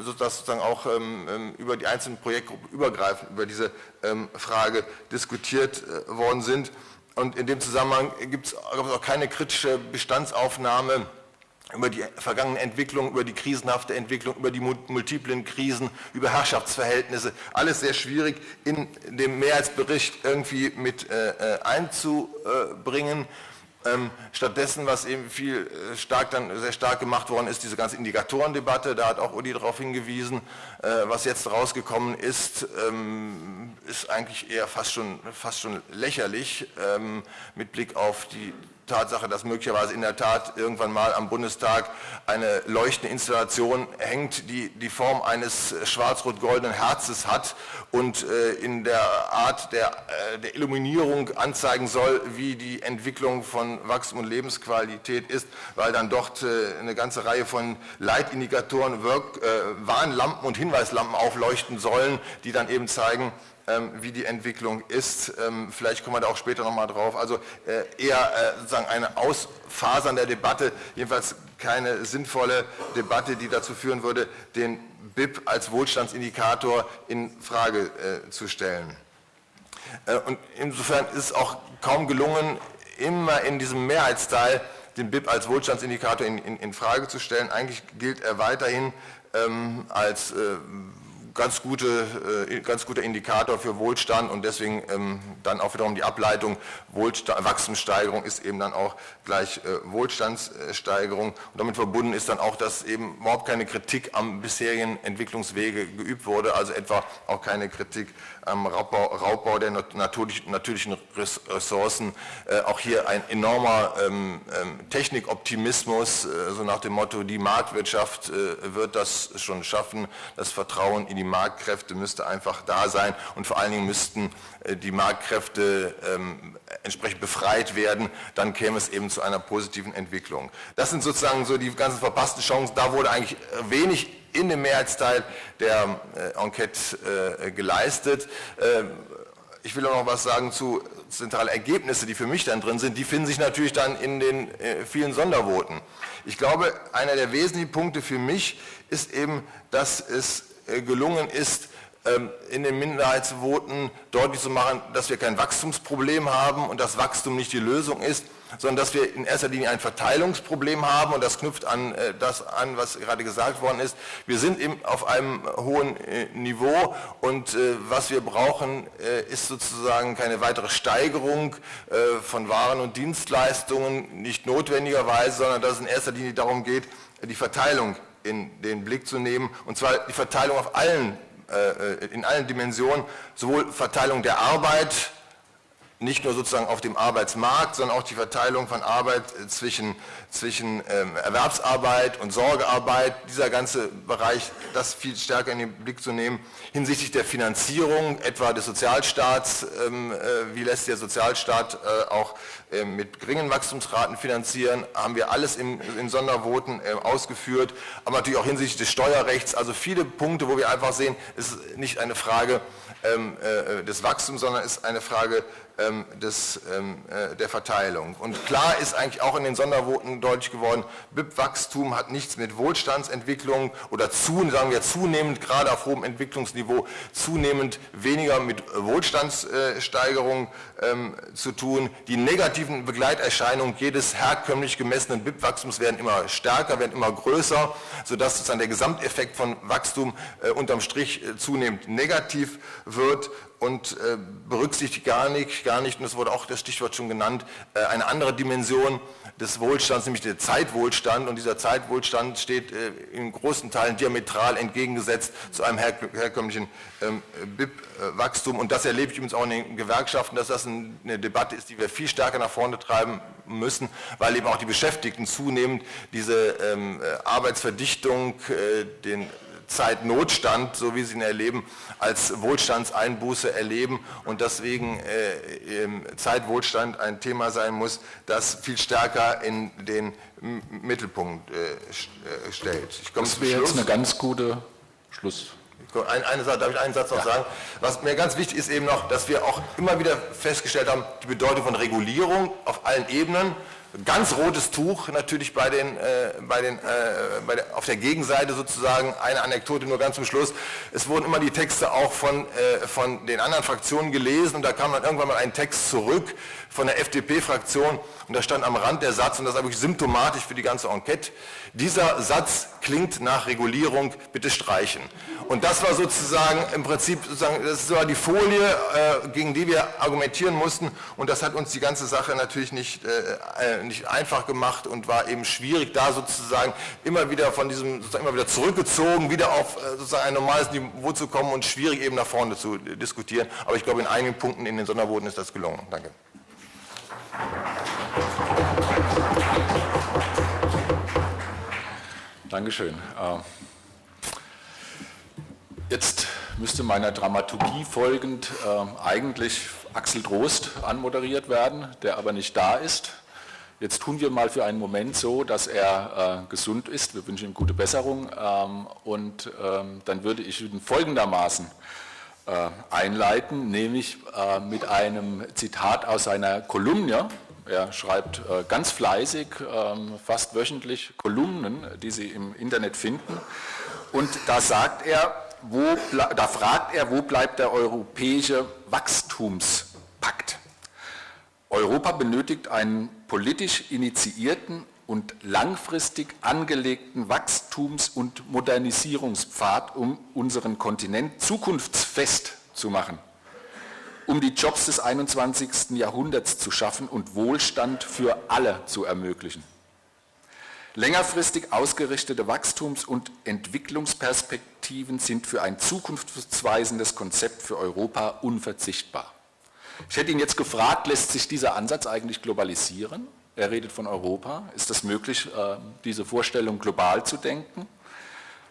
sodass sozusagen auch ähm, ähm, über die einzelnen Projektgruppen übergreifend über diese ähm, Frage diskutiert äh, worden sind. Und in dem Zusammenhang gibt es auch keine kritische Bestandsaufnahme über die vergangene Entwicklung, über die krisenhafte Entwicklung, über die multiplen Krisen, über Herrschaftsverhältnisse. Alles sehr schwierig in dem Mehrheitsbericht irgendwie mit äh, äh einzubringen. Ähm, stattdessen, was eben viel äh, stark dann sehr stark gemacht worden ist, diese ganze Indikatorendebatte, da hat auch Uli darauf hingewiesen, äh, was jetzt rausgekommen ist, ähm, ist eigentlich eher fast schon, fast schon lächerlich ähm, mit Blick auf die Tatsache, dass möglicherweise in der Tat irgendwann mal am Bundestag eine leuchtende Installation hängt, die die Form eines schwarz-rot-goldenen Herzes hat und äh, in der Art der, äh, der Illuminierung anzeigen soll, wie die Entwicklung von Wachstum und Lebensqualität ist, weil dann dort äh, eine ganze Reihe von Leitindikatoren, Work, Warnlampen und Hinweislampen aufleuchten sollen, die dann eben zeigen, wie die Entwicklung ist. Ähm, vielleicht kommen wir da auch später nochmal drauf. Also äh, eher äh, sozusagen eine Ausfasern der Debatte, jedenfalls keine sinnvolle Debatte, die dazu führen würde, den BIP als Wohlstandsindikator in Frage äh, zu stellen. Und insofern ist es auch kaum gelungen, immer in diesem Mehrheitsteil den BIP als Wohlstandsindikator in, in, in Frage zu stellen. Eigentlich gilt er weiterhin ähm, als äh, ganz, gute, äh, ganz guter Indikator für Wohlstand und deswegen ähm, dann auch wiederum die Ableitung Wohlstand, Wachstumssteigerung ist eben dann auch gleich äh, Wohlstandssteigerung und damit verbunden ist dann auch, dass eben überhaupt keine Kritik am bisherigen Entwicklungswege geübt wurde, also etwa auch keine Kritik am Raubbau, Raubbau der natürlichen Ressourcen. Äh, auch hier ein enormer ähm, ähm, Technikoptimismus, so nach dem Motto, die Marktwirtschaft wird das schon schaffen. Das Vertrauen in die Marktkräfte müsste einfach da sein und vor allen Dingen müssten äh, die Marktkräfte ähm, entsprechend befreit werden, dann käme es eben zu einer positiven Entwicklung. Das sind sozusagen so die ganzen verpassten Chancen. Da wurde eigentlich wenig in dem Mehrheitsteil der äh, Enquete äh, geleistet. Äh, ich will auch noch was sagen zu zentralen Ergebnissen, die für mich dann drin sind. Die finden sich natürlich dann in den vielen Sondervoten. Ich glaube, einer der wesentlichen Punkte für mich ist eben, dass es gelungen ist, ähm, in den Minderheitsvoten deutlich zu machen, dass wir kein Wachstumsproblem haben und dass Wachstum nicht die Lösung ist, sondern dass wir in erster Linie ein Verteilungsproblem haben und das knüpft an äh, das an, was gerade gesagt worden ist. Wir sind eben auf einem hohen äh, Niveau und äh, was wir brauchen, ist sozusagen keine weitere Steigerung von Waren und Dienstleistungen, nicht notwendigerweise, sondern dass es in erster Linie darum geht, die Verteilung in den Blick zu nehmen, und zwar die Verteilung auf allen, in allen Dimensionen, sowohl Verteilung der Arbeit, nicht nur sozusagen auf dem Arbeitsmarkt, sondern auch die Verteilung von Arbeit äh, zwischen, zwischen ähm, Erwerbsarbeit und Sorgearbeit, dieser ganze Bereich, das viel stärker in den Blick zu nehmen. Hinsichtlich der Finanzierung, etwa des Sozialstaats, ähm, äh, wie lässt der Sozialstaat äh, auch äh, mit geringen Wachstumsraten finanzieren, haben wir alles in, in Sondervoten äh, ausgeführt, aber natürlich auch hinsichtlich des Steuerrechts, also viele Punkte, wo wir einfach sehen, es ist nicht eine Frage ähm, äh, des Wachstums, sondern ist eine Frage ähm, des, ähm, äh, der Verteilung. Und klar ist eigentlich auch in den Sondervoten deutlich geworden, BIP-Wachstum hat nichts mit Wohlstandsentwicklung oder zu, sagen wir zunehmend, gerade auf hohem Entwicklungsniveau, zunehmend weniger mit Wohlstandssteigerung ähm, zu tun. Die negativen Begleiterscheinungen jedes herkömmlich gemessenen BIP-Wachstums werden immer stärker, werden immer größer, sodass sozusagen der Gesamteffekt von Wachstum äh, unterm Strich äh, zunehmend negativ wird und äh, berücksichtigt gar nicht, gar nicht, und das wurde auch das Stichwort schon genannt, äh, eine andere Dimension des Wohlstands, nämlich der Zeitwohlstand. Und dieser Zeitwohlstand steht äh, in großen Teilen diametral entgegengesetzt zu einem her herkömmlichen ähm, BIP-Wachstum. Und das erlebe ich übrigens auch in den Gewerkschaften, dass das ein, eine Debatte ist, die wir viel stärker nach vorne treiben müssen, weil eben auch die Beschäftigten zunehmend diese ähm, äh, Arbeitsverdichtung, äh, den Zeitnotstand, so wie sie ihn erleben, als Wohlstandseinbuße erleben und deswegen äh, Zeitwohlstand ein Thema sein muss, das viel stärker in den Mittelpunkt äh, äh stellt. Ich komme das wäre jetzt eine ganz gute Schluss. Eine, eine Sache, darf ich einen Satz noch ja. sagen? Was mir ganz wichtig ist eben noch, dass wir auch immer wieder festgestellt haben, die Bedeutung von Regulierung auf allen Ebenen, ganz rotes Tuch natürlich bei den, äh, bei den, äh, bei der, auf der Gegenseite sozusagen. Eine Anekdote nur ganz zum Schluss. Es wurden immer die Texte auch von, äh, von den anderen Fraktionen gelesen und da kam dann irgendwann mal ein Text zurück von der FDP-Fraktion und da stand am Rand der Satz, und das ist wirklich symptomatisch für die ganze Enquete, dieser Satz klingt nach Regulierung, bitte streichen. Und das war sozusagen im Prinzip, sozusagen, das war die Folie, äh, gegen die wir argumentieren mussten und das hat uns die ganze Sache natürlich nicht, äh, äh nicht einfach gemacht und war eben schwierig, da sozusagen immer wieder von diesem, sozusagen immer wieder zurückgezogen, wieder auf sozusagen ein normales Niveau zu kommen und schwierig eben nach vorne zu diskutieren. Aber ich glaube, in einigen Punkten in den Sondervoten ist das gelungen. Danke. Dankeschön. Äh, jetzt müsste meiner Dramaturgie folgend äh, eigentlich Axel Trost anmoderiert werden, der aber nicht da ist. Jetzt tun wir mal für einen Moment so, dass er äh, gesund ist. Wir wünschen ihm gute Besserung. Ähm, und ähm, dann würde ich ihn folgendermaßen äh, einleiten, nämlich äh, mit einem Zitat aus seiner Kolumne. Er schreibt äh, ganz fleißig, ähm, fast wöchentlich Kolumnen, die Sie im Internet finden. Und da sagt er, wo, da fragt er, wo bleibt der europäische Wachstumspakt? Europa benötigt einen politisch initiierten und langfristig angelegten Wachstums- und Modernisierungspfad, um unseren Kontinent zukunftsfest zu machen, um die Jobs des 21. Jahrhunderts zu schaffen und Wohlstand für alle zu ermöglichen. Längerfristig ausgerichtete Wachstums- und Entwicklungsperspektiven sind für ein zukunftsweisendes Konzept für Europa unverzichtbar. Ich hätte ihn jetzt gefragt, lässt sich dieser Ansatz eigentlich globalisieren? Er redet von Europa. Ist es möglich, äh, diese Vorstellung global zu denken?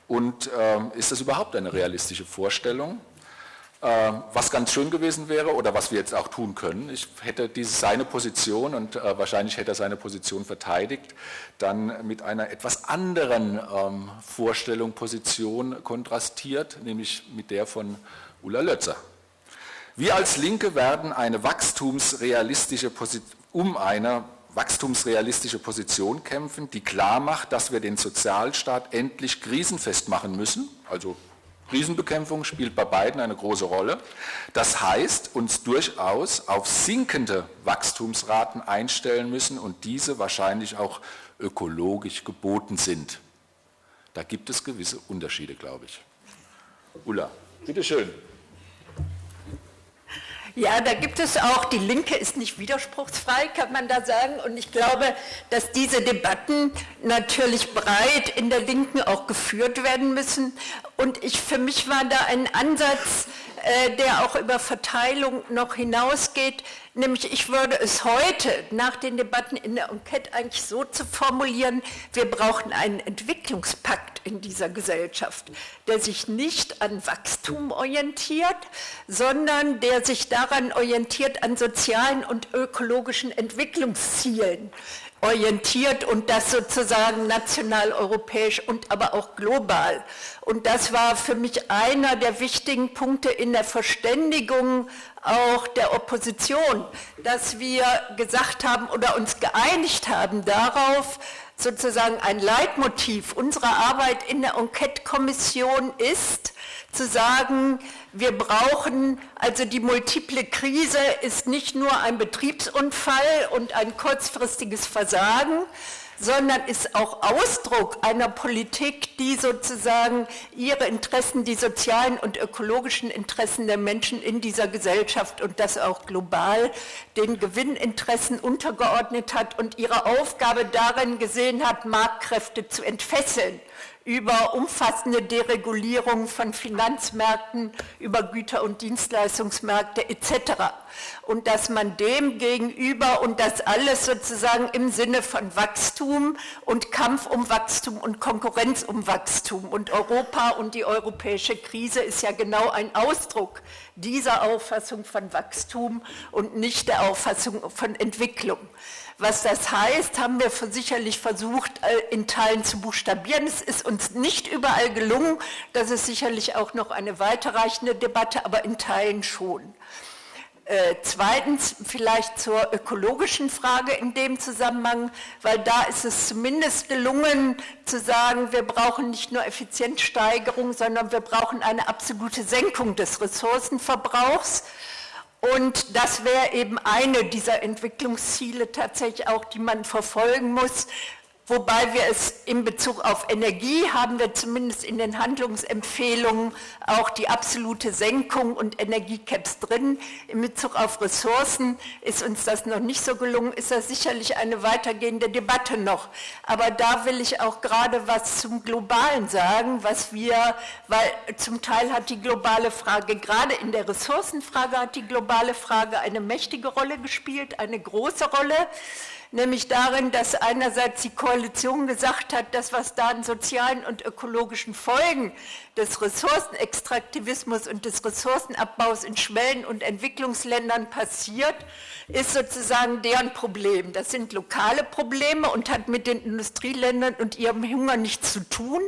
Und ähm, ist das überhaupt eine realistische Vorstellung? Äh, was ganz schön gewesen wäre oder was wir jetzt auch tun können, ich hätte diese, seine Position und äh, wahrscheinlich hätte er seine Position verteidigt, dann mit einer etwas anderen ähm, Vorstellung, Position kontrastiert, nämlich mit der von Ulla Lötzer. Wir als Linke werden eine wachstumsrealistische um eine wachstumsrealistische Position kämpfen, die klar macht, dass wir den Sozialstaat endlich krisenfest machen müssen. Also Krisenbekämpfung spielt bei beiden eine große Rolle. Das heißt, uns durchaus auf sinkende Wachstumsraten einstellen müssen und diese wahrscheinlich auch ökologisch geboten sind. Da gibt es gewisse Unterschiede, glaube ich. Ulla, bitteschön. Ja, da gibt es auch, die Linke ist nicht widerspruchsfrei, kann man da sagen. Und ich glaube, dass diese Debatten natürlich breit in der Linken auch geführt werden müssen. Und ich, für mich war da ein Ansatz, der auch über Verteilung noch hinausgeht, nämlich ich würde es heute nach den Debatten in der Enquete eigentlich so zu formulieren, wir brauchen einen Entwicklungspakt in dieser Gesellschaft, der sich nicht an Wachstum orientiert, sondern der sich daran orientiert an sozialen und ökologischen Entwicklungszielen orientiert und das sozusagen national, europäisch und aber auch global. Und das war für mich einer der wichtigen Punkte in der Verständigung auch der Opposition, dass wir gesagt haben oder uns geeinigt haben darauf, sozusagen ein Leitmotiv unserer Arbeit in der Enquete-Kommission ist, zu sagen, wir brauchen, also die multiple Krise ist nicht nur ein Betriebsunfall und ein kurzfristiges Versagen, sondern ist auch Ausdruck einer Politik, die sozusagen ihre Interessen, die sozialen und ökologischen Interessen der Menschen in dieser Gesellschaft und das auch global den Gewinninteressen untergeordnet hat und ihre Aufgabe darin gesehen hat, Marktkräfte zu entfesseln über umfassende Deregulierung von Finanzmärkten, über Güter- und Dienstleistungsmärkte etc. Und dass man dem gegenüber und das alles sozusagen im Sinne von Wachstum und Kampf um Wachstum und Konkurrenz um Wachstum und Europa und die europäische Krise ist ja genau ein Ausdruck dieser Auffassung von Wachstum und nicht der Auffassung von Entwicklung. Was das heißt, haben wir sicherlich versucht, äh, in Teilen zu buchstabieren. Es ist uns nicht überall gelungen. Das ist sicherlich auch noch eine weiterreichende Debatte, aber in Teilen schon. Äh, zweitens vielleicht zur ökologischen Frage in dem Zusammenhang, weil da ist es zumindest gelungen zu sagen, wir brauchen nicht nur Effizienzsteigerung, sondern wir brauchen eine absolute Senkung des Ressourcenverbrauchs. Und das wäre eben eine dieser Entwicklungsziele tatsächlich auch, die man verfolgen muss. Wobei wir es in Bezug auf Energie haben wir zumindest in den Handlungsempfehlungen auch die absolute Senkung und Energiecaps drin. In Bezug auf Ressourcen ist uns das noch nicht so gelungen, ist das sicherlich eine weitergehende Debatte noch. Aber da will ich auch gerade was zum Globalen sagen, was wir, weil zum Teil hat die globale Frage, gerade in der Ressourcenfrage hat die globale Frage eine mächtige Rolle gespielt, eine große Rolle. Nämlich darin, dass einerseits die Koalition gesagt hat, dass was da an sozialen und ökologischen Folgen des Ressourcenextraktivismus und des Ressourcenabbaus in Schwellen- und Entwicklungsländern passiert, ist sozusagen deren Problem. Das sind lokale Probleme und hat mit den Industrieländern und ihrem Hunger nichts zu tun.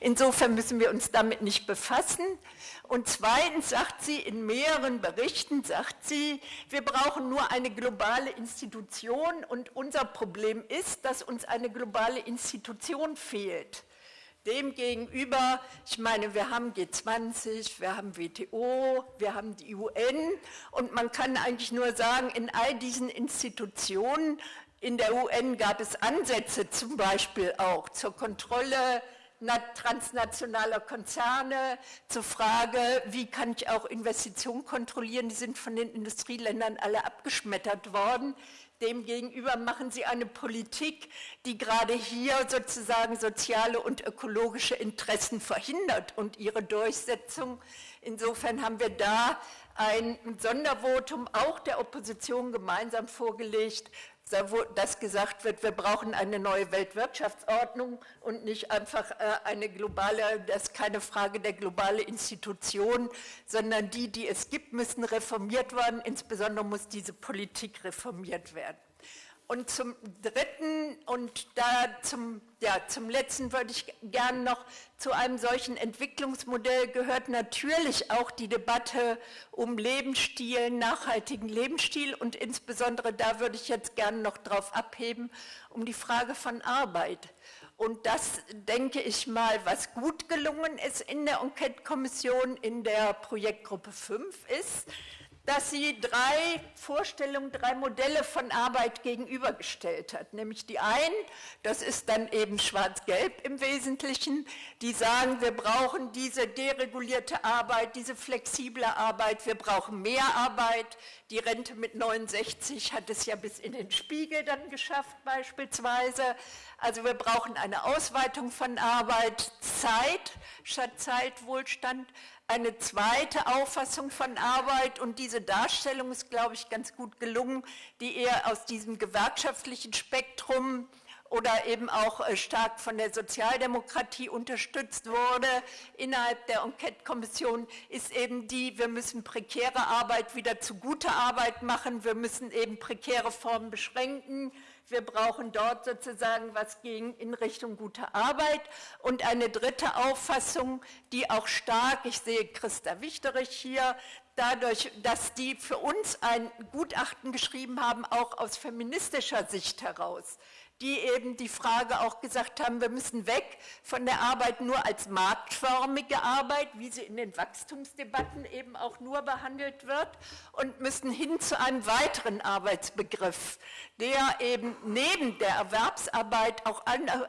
Insofern müssen wir uns damit nicht befassen. Und zweitens sagt sie in mehreren Berichten, sagt sie, wir brauchen nur eine globale Institution und unser Problem ist, dass uns eine globale Institution fehlt. Demgegenüber, ich meine, wir haben G20, wir haben WTO, wir haben die UN und man kann eigentlich nur sagen, in all diesen Institutionen, in der UN gab es Ansätze zum Beispiel auch zur Kontrolle transnationaler Konzerne, zur Frage, wie kann ich auch Investitionen kontrollieren, die sind von den Industrieländern alle abgeschmettert worden. Demgegenüber machen sie eine Politik, die gerade hier sozusagen soziale und ökologische Interessen verhindert und ihre Durchsetzung. Insofern haben wir da ein Sondervotum auch der Opposition gemeinsam vorgelegt, dass gesagt wird, wir brauchen eine neue Weltwirtschaftsordnung und nicht einfach äh, eine globale, das ist keine Frage der globale Institution, sondern die, die es gibt, müssen reformiert werden. Insbesondere muss diese Politik reformiert werden. Und zum Dritten und da zum, ja, zum Letzten würde ich gerne noch zu einem solchen Entwicklungsmodell gehört natürlich auch die Debatte um Lebensstil, nachhaltigen Lebensstil und insbesondere da würde ich jetzt gerne noch drauf abheben, um die Frage von Arbeit. Und das, denke ich mal, was gut gelungen ist in der Enquete-Kommission, in der Projektgruppe 5 ist, dass sie drei Vorstellungen, drei Modelle von Arbeit gegenübergestellt hat. Nämlich die einen, das ist dann eben schwarz-gelb im Wesentlichen, die sagen, wir brauchen diese deregulierte Arbeit, diese flexible Arbeit, wir brauchen mehr Arbeit. Die Rente mit 69 hat es ja bis in den Spiegel dann geschafft beispielsweise. Also wir brauchen eine Ausweitung von Arbeit, Zeit statt Zeitwohlstand eine zweite Auffassung von Arbeit. Und diese Darstellung ist, glaube ich, ganz gut gelungen, die eher aus diesem gewerkschaftlichen Spektrum oder eben auch äh, stark von der Sozialdemokratie unterstützt wurde innerhalb der Enquete-Kommission, ist eben die, wir müssen prekäre Arbeit wieder zu guter Arbeit machen, wir müssen eben prekäre Formen beschränken, wir brauchen dort sozusagen was gegen in Richtung guter Arbeit. Und eine dritte Auffassung, die auch stark, ich sehe Christa Wichterich hier, dadurch, dass die für uns ein Gutachten geschrieben haben, auch aus feministischer Sicht heraus, die eben die Frage auch gesagt haben, wir müssen weg von der Arbeit nur als marktförmige Arbeit, wie sie in den Wachstumsdebatten eben auch nur behandelt wird, und müssen hin zu einem weiteren Arbeitsbegriff, der eben neben der Erwerbsarbeit auch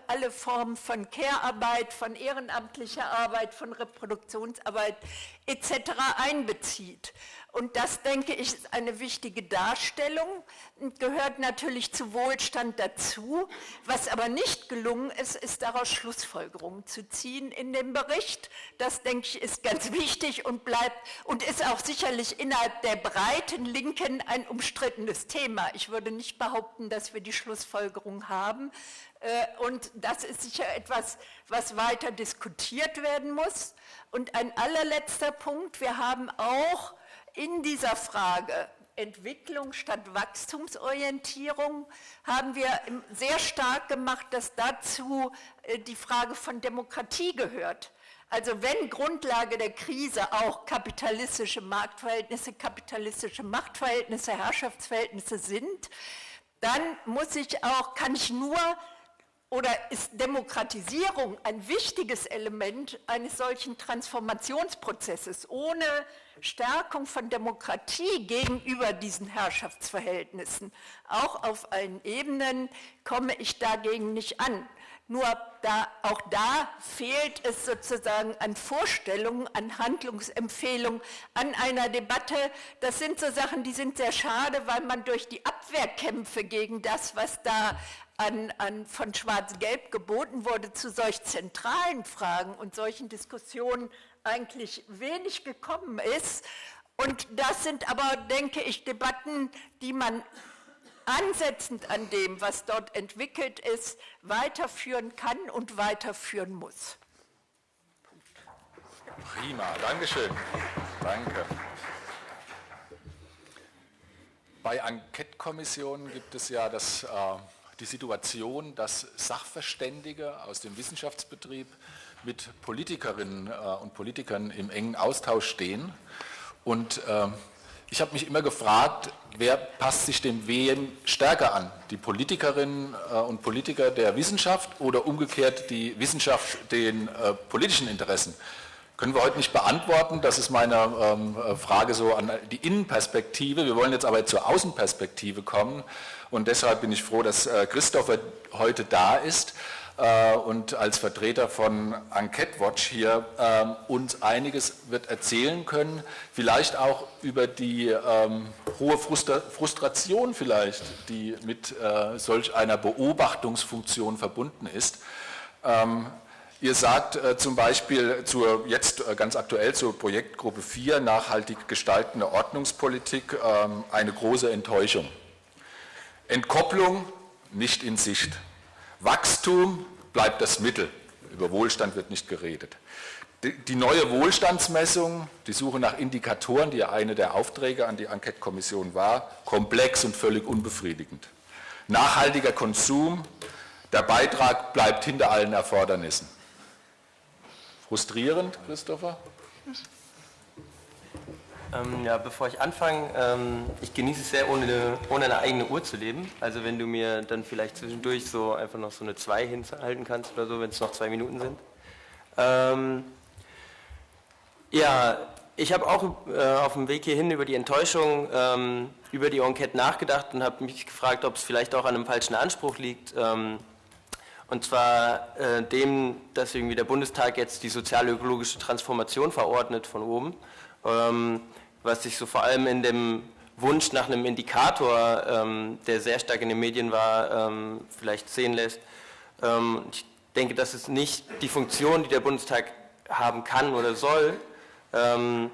alle Formen von Care-Arbeit, von ehrenamtlicher Arbeit, von Reproduktionsarbeit etc. einbezieht. Und das, denke ich, ist eine wichtige Darstellung und gehört natürlich zu Wohlstand dazu. Was aber nicht gelungen ist, ist daraus Schlussfolgerungen zu ziehen in dem Bericht. Das, denke ich, ist ganz wichtig und bleibt und ist auch sicherlich innerhalb der breiten Linken ein umstrittenes Thema. Ich würde nicht behaupten, dass wir die Schlussfolgerung haben. Äh, und das ist sicher etwas, was weiter diskutiert werden muss. Und ein allerletzter Punkt, wir haben auch in dieser Frage Entwicklung statt Wachstumsorientierung haben wir sehr stark gemacht, dass dazu äh, die Frage von Demokratie gehört. Also wenn Grundlage der Krise auch kapitalistische Marktverhältnisse, kapitalistische Machtverhältnisse, Herrschaftsverhältnisse sind, dann muss ich auch, kann ich nur oder ist Demokratisierung ein wichtiges Element eines solchen Transformationsprozesses? Ohne Stärkung von Demokratie gegenüber diesen Herrschaftsverhältnissen, auch auf allen Ebenen, komme ich dagegen nicht an. Nur da, auch da fehlt es sozusagen an Vorstellungen, an Handlungsempfehlungen, an einer Debatte. Das sind so Sachen, die sind sehr schade, weil man durch die Abwehrkämpfe gegen das, was da an, an, von Schwarz-Gelb geboten wurde, zu solch zentralen Fragen und solchen Diskussionen eigentlich wenig gekommen ist. Und das sind aber, denke ich, Debatten, die man ansetzend an dem, was dort entwickelt ist, weiterführen kann und weiterführen muss. Prima, Dankeschön. Danke. Bei Enquete-Kommissionen gibt es ja das, äh, die Situation, dass Sachverständige aus dem Wissenschaftsbetrieb mit Politikerinnen äh, und Politikern im engen Austausch stehen. Und äh, ich habe mich immer gefragt, wer passt sich dem wem stärker an? Die Politikerinnen äh, und Politiker der Wissenschaft oder umgekehrt die Wissenschaft den politischen Interessen? Können wir heute nicht beantworten. Das ist meine ähm, Frage so an die Innenperspektive. Wir wollen jetzt aber zur Außenperspektive kommen. Und deshalb bin ich froh, dass äh, Christopher heute da ist äh, und als Vertreter von Enquete Watch hier äh, uns einiges wird erzählen können. Vielleicht auch über die ähm, hohe Frustra Frustration vielleicht, die mit äh, solch einer Beobachtungsfunktion verbunden ist. Ähm, Ihr sagt äh, zum Beispiel zur, jetzt äh, ganz aktuell zur Projektgruppe 4, nachhaltig gestaltende Ordnungspolitik, ähm, eine große Enttäuschung. Entkopplung nicht in Sicht. Wachstum bleibt das Mittel. Über Wohlstand wird nicht geredet. Die, die neue Wohlstandsmessung, die Suche nach Indikatoren, die ja eine der Aufträge an die Enquete-Kommission war, komplex und völlig unbefriedigend. Nachhaltiger Konsum, der Beitrag bleibt hinter allen Erfordernissen. Frustrierend, Christopher? Ähm, ja, bevor ich anfange, ähm, ich genieße es sehr, ohne eine, ohne eine eigene Uhr zu leben. Also wenn du mir dann vielleicht zwischendurch so einfach noch so eine 2 hinhalten kannst oder so, wenn es noch zwei Minuten sind. Ähm, ja, ich habe auch äh, auf dem Weg hierhin über die Enttäuschung ähm, über die Enquete nachgedacht und habe mich gefragt, ob es vielleicht auch an einem falschen Anspruch liegt. Ähm, und zwar äh, dem, dass irgendwie der Bundestag jetzt die sozial-ökologische Transformation verordnet von oben, ähm, was sich so vor allem in dem Wunsch nach einem Indikator, ähm, der sehr stark in den Medien war, ähm, vielleicht sehen lässt. Ähm, ich denke, das ist nicht die Funktion, die der Bundestag haben kann oder soll, ähm,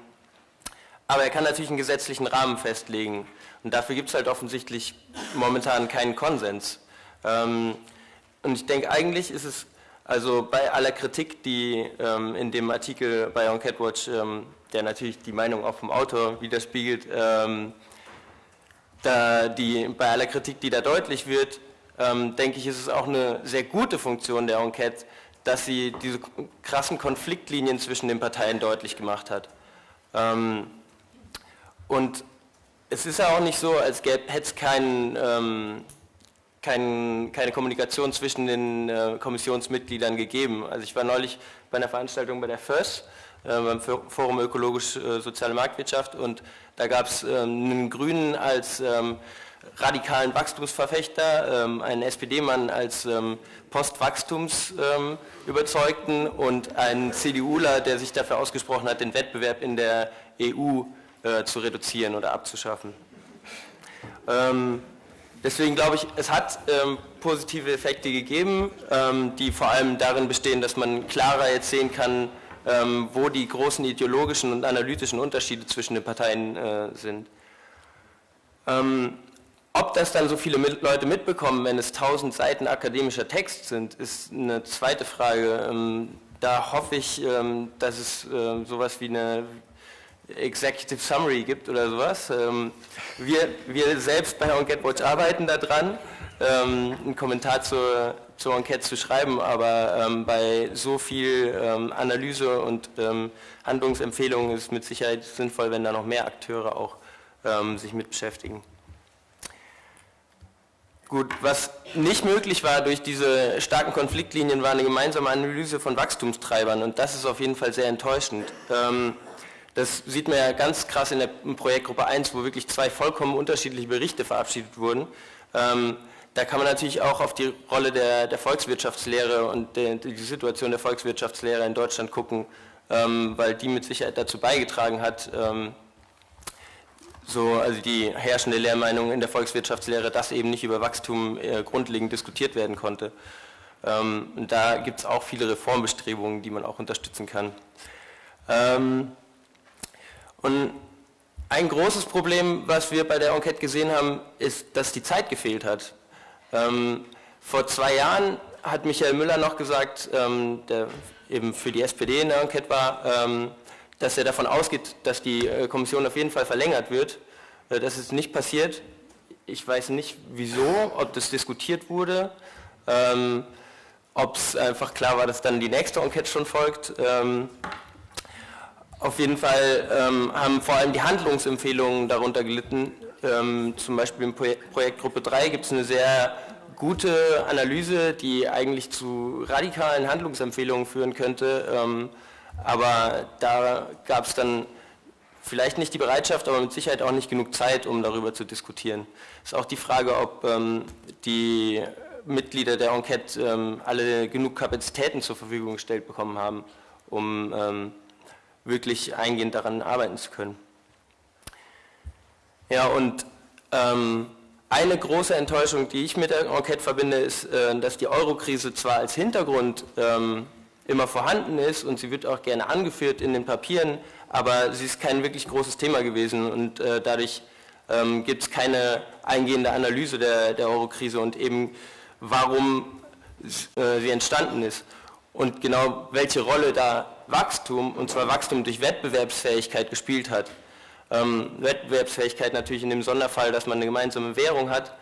aber er kann natürlich einen gesetzlichen Rahmen festlegen. Und dafür gibt es halt offensichtlich momentan keinen Konsens. Und ich denke, eigentlich ist es, also bei aller Kritik, die ähm, in dem Artikel bei On Catwatch, ähm, der natürlich die Meinung auch vom Autor widerspiegelt, ähm, da die, bei aller Kritik, die da deutlich wird, ähm, denke ich, ist es auch eine sehr gute Funktion der Enquete, dass sie diese krassen Konfliktlinien zwischen den Parteien deutlich gemacht hat. Ähm, und es ist ja auch nicht so, als hätte es keinen ähm, kein, keine Kommunikation zwischen den äh, Kommissionsmitgliedern gegeben. Also ich war neulich bei einer Veranstaltung bei der FÖS, äh, beim Forum Ökologisch-Soziale äh, Marktwirtschaft und da gab es ähm, einen Grünen als ähm, radikalen Wachstumsverfechter, ähm, einen SPD-Mann als ähm, Postwachstumsüberzeugten und einen CDUler, der sich dafür ausgesprochen hat, den Wettbewerb in der EU äh, zu reduzieren oder abzuschaffen. Ähm, Deswegen glaube ich, es hat ähm, positive Effekte gegeben, ähm, die vor allem darin bestehen, dass man klarer jetzt sehen kann, ähm, wo die großen ideologischen und analytischen Unterschiede zwischen den Parteien äh, sind. Ähm, ob das dann so viele mit Leute mitbekommen, wenn es tausend Seiten akademischer Text sind, ist eine zweite Frage. Ähm, da hoffe ich, ähm, dass es äh, sowas wie eine Executive Summary gibt oder sowas. Ähm, wir, wir selbst bei Enquete arbeiten daran, ähm, einen Kommentar zur, zur Enquete zu schreiben, aber ähm, bei so viel Analyse und Handlungsempfehlungen ist es mit Sicherheit sinnvoll, wenn da noch mehr Akteure auch sich mit beschäftigen. Gut, was nicht möglich war durch diese starken Konfliktlinien, war eine gemeinsame Analyse von Wachstumstreibern und das ist auf jeden Fall sehr enttäuschend. Das sieht man ja ganz krass in der Projektgruppe 1, wo wirklich zwei vollkommen unterschiedliche Berichte verabschiedet wurden. Ähm, da kann man natürlich auch auf die Rolle der, der Volkswirtschaftslehre und der, die Situation der Volkswirtschaftslehre in Deutschland gucken, ähm, weil die mit Sicherheit dazu beigetragen hat, ähm, so, also die herrschende Lehrmeinung in der Volkswirtschaftslehre, dass eben nicht über Wachstum äh, grundlegend diskutiert werden konnte. Ähm, und da gibt es auch viele Reformbestrebungen, die man auch unterstützen kann. Ähm, und ein großes Problem, was wir bei der Enquete gesehen haben, ist, dass die Zeit gefehlt hat. Ähm, vor zwei Jahren hat Michael Müller noch gesagt, ähm, der eben für die SPD in der Enquete war, ähm, dass er davon ausgeht, dass die äh, Kommission auf jeden Fall verlängert wird. Äh, das ist nicht passiert. Ich weiß nicht wieso, ob das diskutiert wurde, ähm, ob es einfach klar war, dass dann die nächste Enquete schon folgt. Auf jeden Fall ähm, haben vor allem die Handlungsempfehlungen darunter gelitten. Ähm, zum Beispiel Projekt, Projektgruppe 3 gibt es eine sehr gute Analyse, die eigentlich zu radikalen Handlungsempfehlungen führen könnte. Ähm, aber da gab es dann vielleicht nicht die Bereitschaft, aber mit Sicherheit auch nicht genug Zeit, um darüber zu diskutieren. Es ist auch die Frage, ob ähm, die Mitglieder der Enquete ähm, alle genug Kapazitäten zur Verfügung gestellt bekommen haben, um ähm, wirklich eingehend daran arbeiten zu können. Ja, und ähm, eine große Enttäuschung, die ich mit der Enquete verbinde, ist, äh, dass die Eurokrise zwar als Hintergrund ähm, immer vorhanden ist und sie wird auch gerne angeführt in den Papieren, aber sie ist kein wirklich großes Thema gewesen und äh, dadurch ähm, gibt es keine eingehende Analyse der, der Eurokrise und eben warum äh, sie entstanden ist und genau welche Rolle da Wachstum, und zwar Wachstum durch Wettbewerbsfähigkeit gespielt hat. Ähm, Wettbewerbsfähigkeit natürlich in dem Sonderfall, dass man eine gemeinsame Währung hat,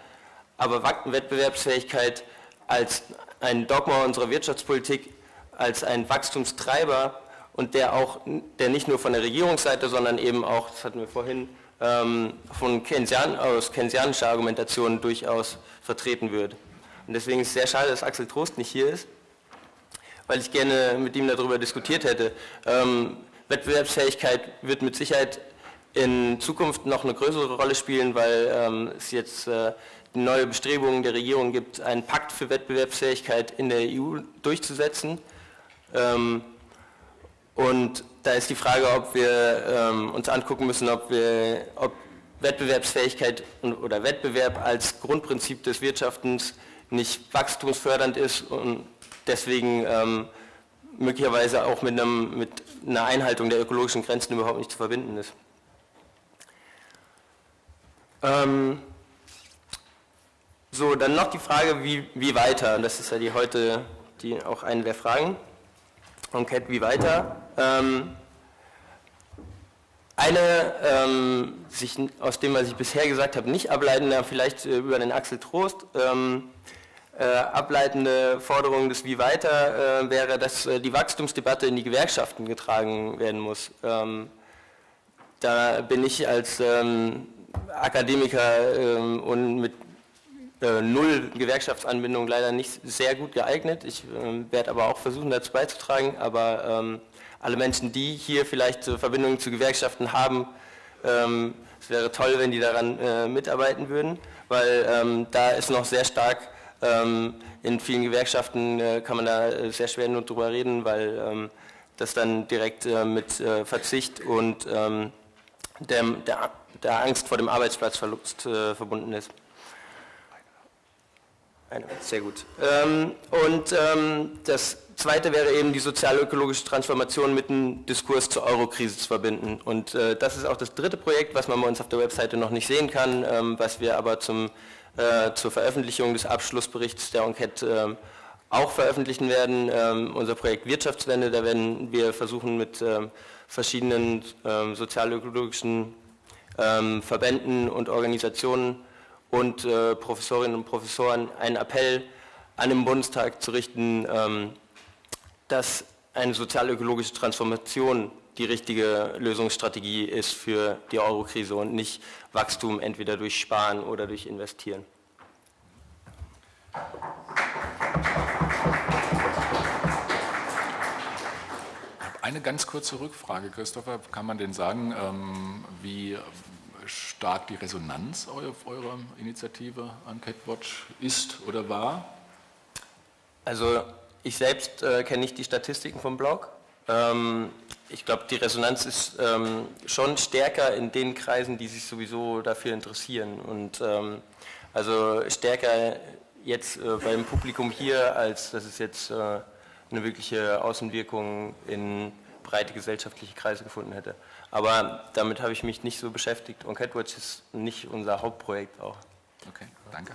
aber Wettbewerbsfähigkeit als ein Dogma unserer Wirtschaftspolitik, als ein Wachstumstreiber und der auch, der nicht nur von der Regierungsseite, sondern eben auch, das hatten wir vorhin, ähm, von Keynesian, aus keynesianischer Argumentation durchaus vertreten wird. Und deswegen ist es sehr schade, dass Axel Trost nicht hier ist, weil ich gerne mit ihm darüber diskutiert hätte. Ähm, Wettbewerbsfähigkeit wird mit Sicherheit in Zukunft noch eine größere Rolle spielen, weil ähm, es jetzt äh, neue Bestrebungen der Regierung gibt, einen Pakt für Wettbewerbsfähigkeit in der EU durchzusetzen. Ähm, und da ist die Frage, ob wir ähm, uns angucken müssen, ob, wir, ob Wettbewerbsfähigkeit oder Wettbewerb als Grundprinzip des Wirtschaftens nicht wachstumsfördernd ist und deswegen ähm, möglicherweise auch mit, einem, mit einer Einhaltung der ökologischen Grenzen überhaupt nicht zu verbinden ist. Ähm, so, dann noch die Frage, wie, wie weiter? Das ist ja die heute die, auch eine der Fragen. Enquete, wie weiter? Ähm, eine, ähm, sich, aus dem, was ich bisher gesagt habe, nicht ableitende, vielleicht äh, über den Axel Trost, ähm, äh, ableitende Forderung des Wie weiter äh, wäre, dass äh, die Wachstumsdebatte in die Gewerkschaften getragen werden muss. Ähm, da bin ich als ähm, Akademiker ähm, und mit äh, null Gewerkschaftsanbindung leider nicht sehr gut geeignet. Ich ähm, werde aber auch versuchen, dazu beizutragen. Aber ähm, alle Menschen, die hier vielleicht Verbindungen zu Gewerkschaften haben, ähm, es wäre toll, wenn die daran äh, mitarbeiten würden, weil da ist noch sehr stark in vielen Gewerkschaften äh, kann man da äh, sehr schwer nur drüber reden, weil ähm, das dann direkt äh, mit Verzicht und ähm, der, der, der, Angst vor dem Arbeitsplatzverlust verbunden ist. Sehr gut. und das Zweite wäre eben die sozial-ökologische Transformation mit dem Diskurs zur Eurokrise zu verbinden. Und das ist auch das dritte Projekt, was man bei uns auf der Webseite noch nicht sehen kann, was wir aber zum äh, zur Veröffentlichung des Abschlussberichts der Enquete äh, auch veröffentlichen werden. Ähm, unser Projekt Wirtschaftswende, da werden wir versuchen mit ähm, verschiedenen ähm, sozialökologischen ähm, Verbänden und Organisationen und äh, Professorinnen und Professoren einen Appell an den Bundestag zu richten, ähm, dass eine sozialökologische Transformation die richtige Lösungsstrategie ist für die Eurokrise und nicht Wachstum entweder durch Sparen oder durch Investieren. Eine ganz kurze Rückfrage, Christopher. Kann man denn sagen, ähm, wie stark die Resonanz auf eurer Initiative Enquete Watch ist oder war? Also ich selbst äh, kenne nicht die Statistiken vom Blog. Ähm, ich glaube, die Resonanz ist ähm, schon stärker in den Kreisen, die sich sowieso dafür interessieren. Und ähm, also stärker jetzt äh, beim Publikum hier, als dass es jetzt äh, eine wirkliche Außenwirkung in breite gesellschaftliche Kreise gefunden hätte. Aber damit habe ich mich nicht so beschäftigt und Catwatch ist nicht unser Hauptprojekt auch. Okay, danke.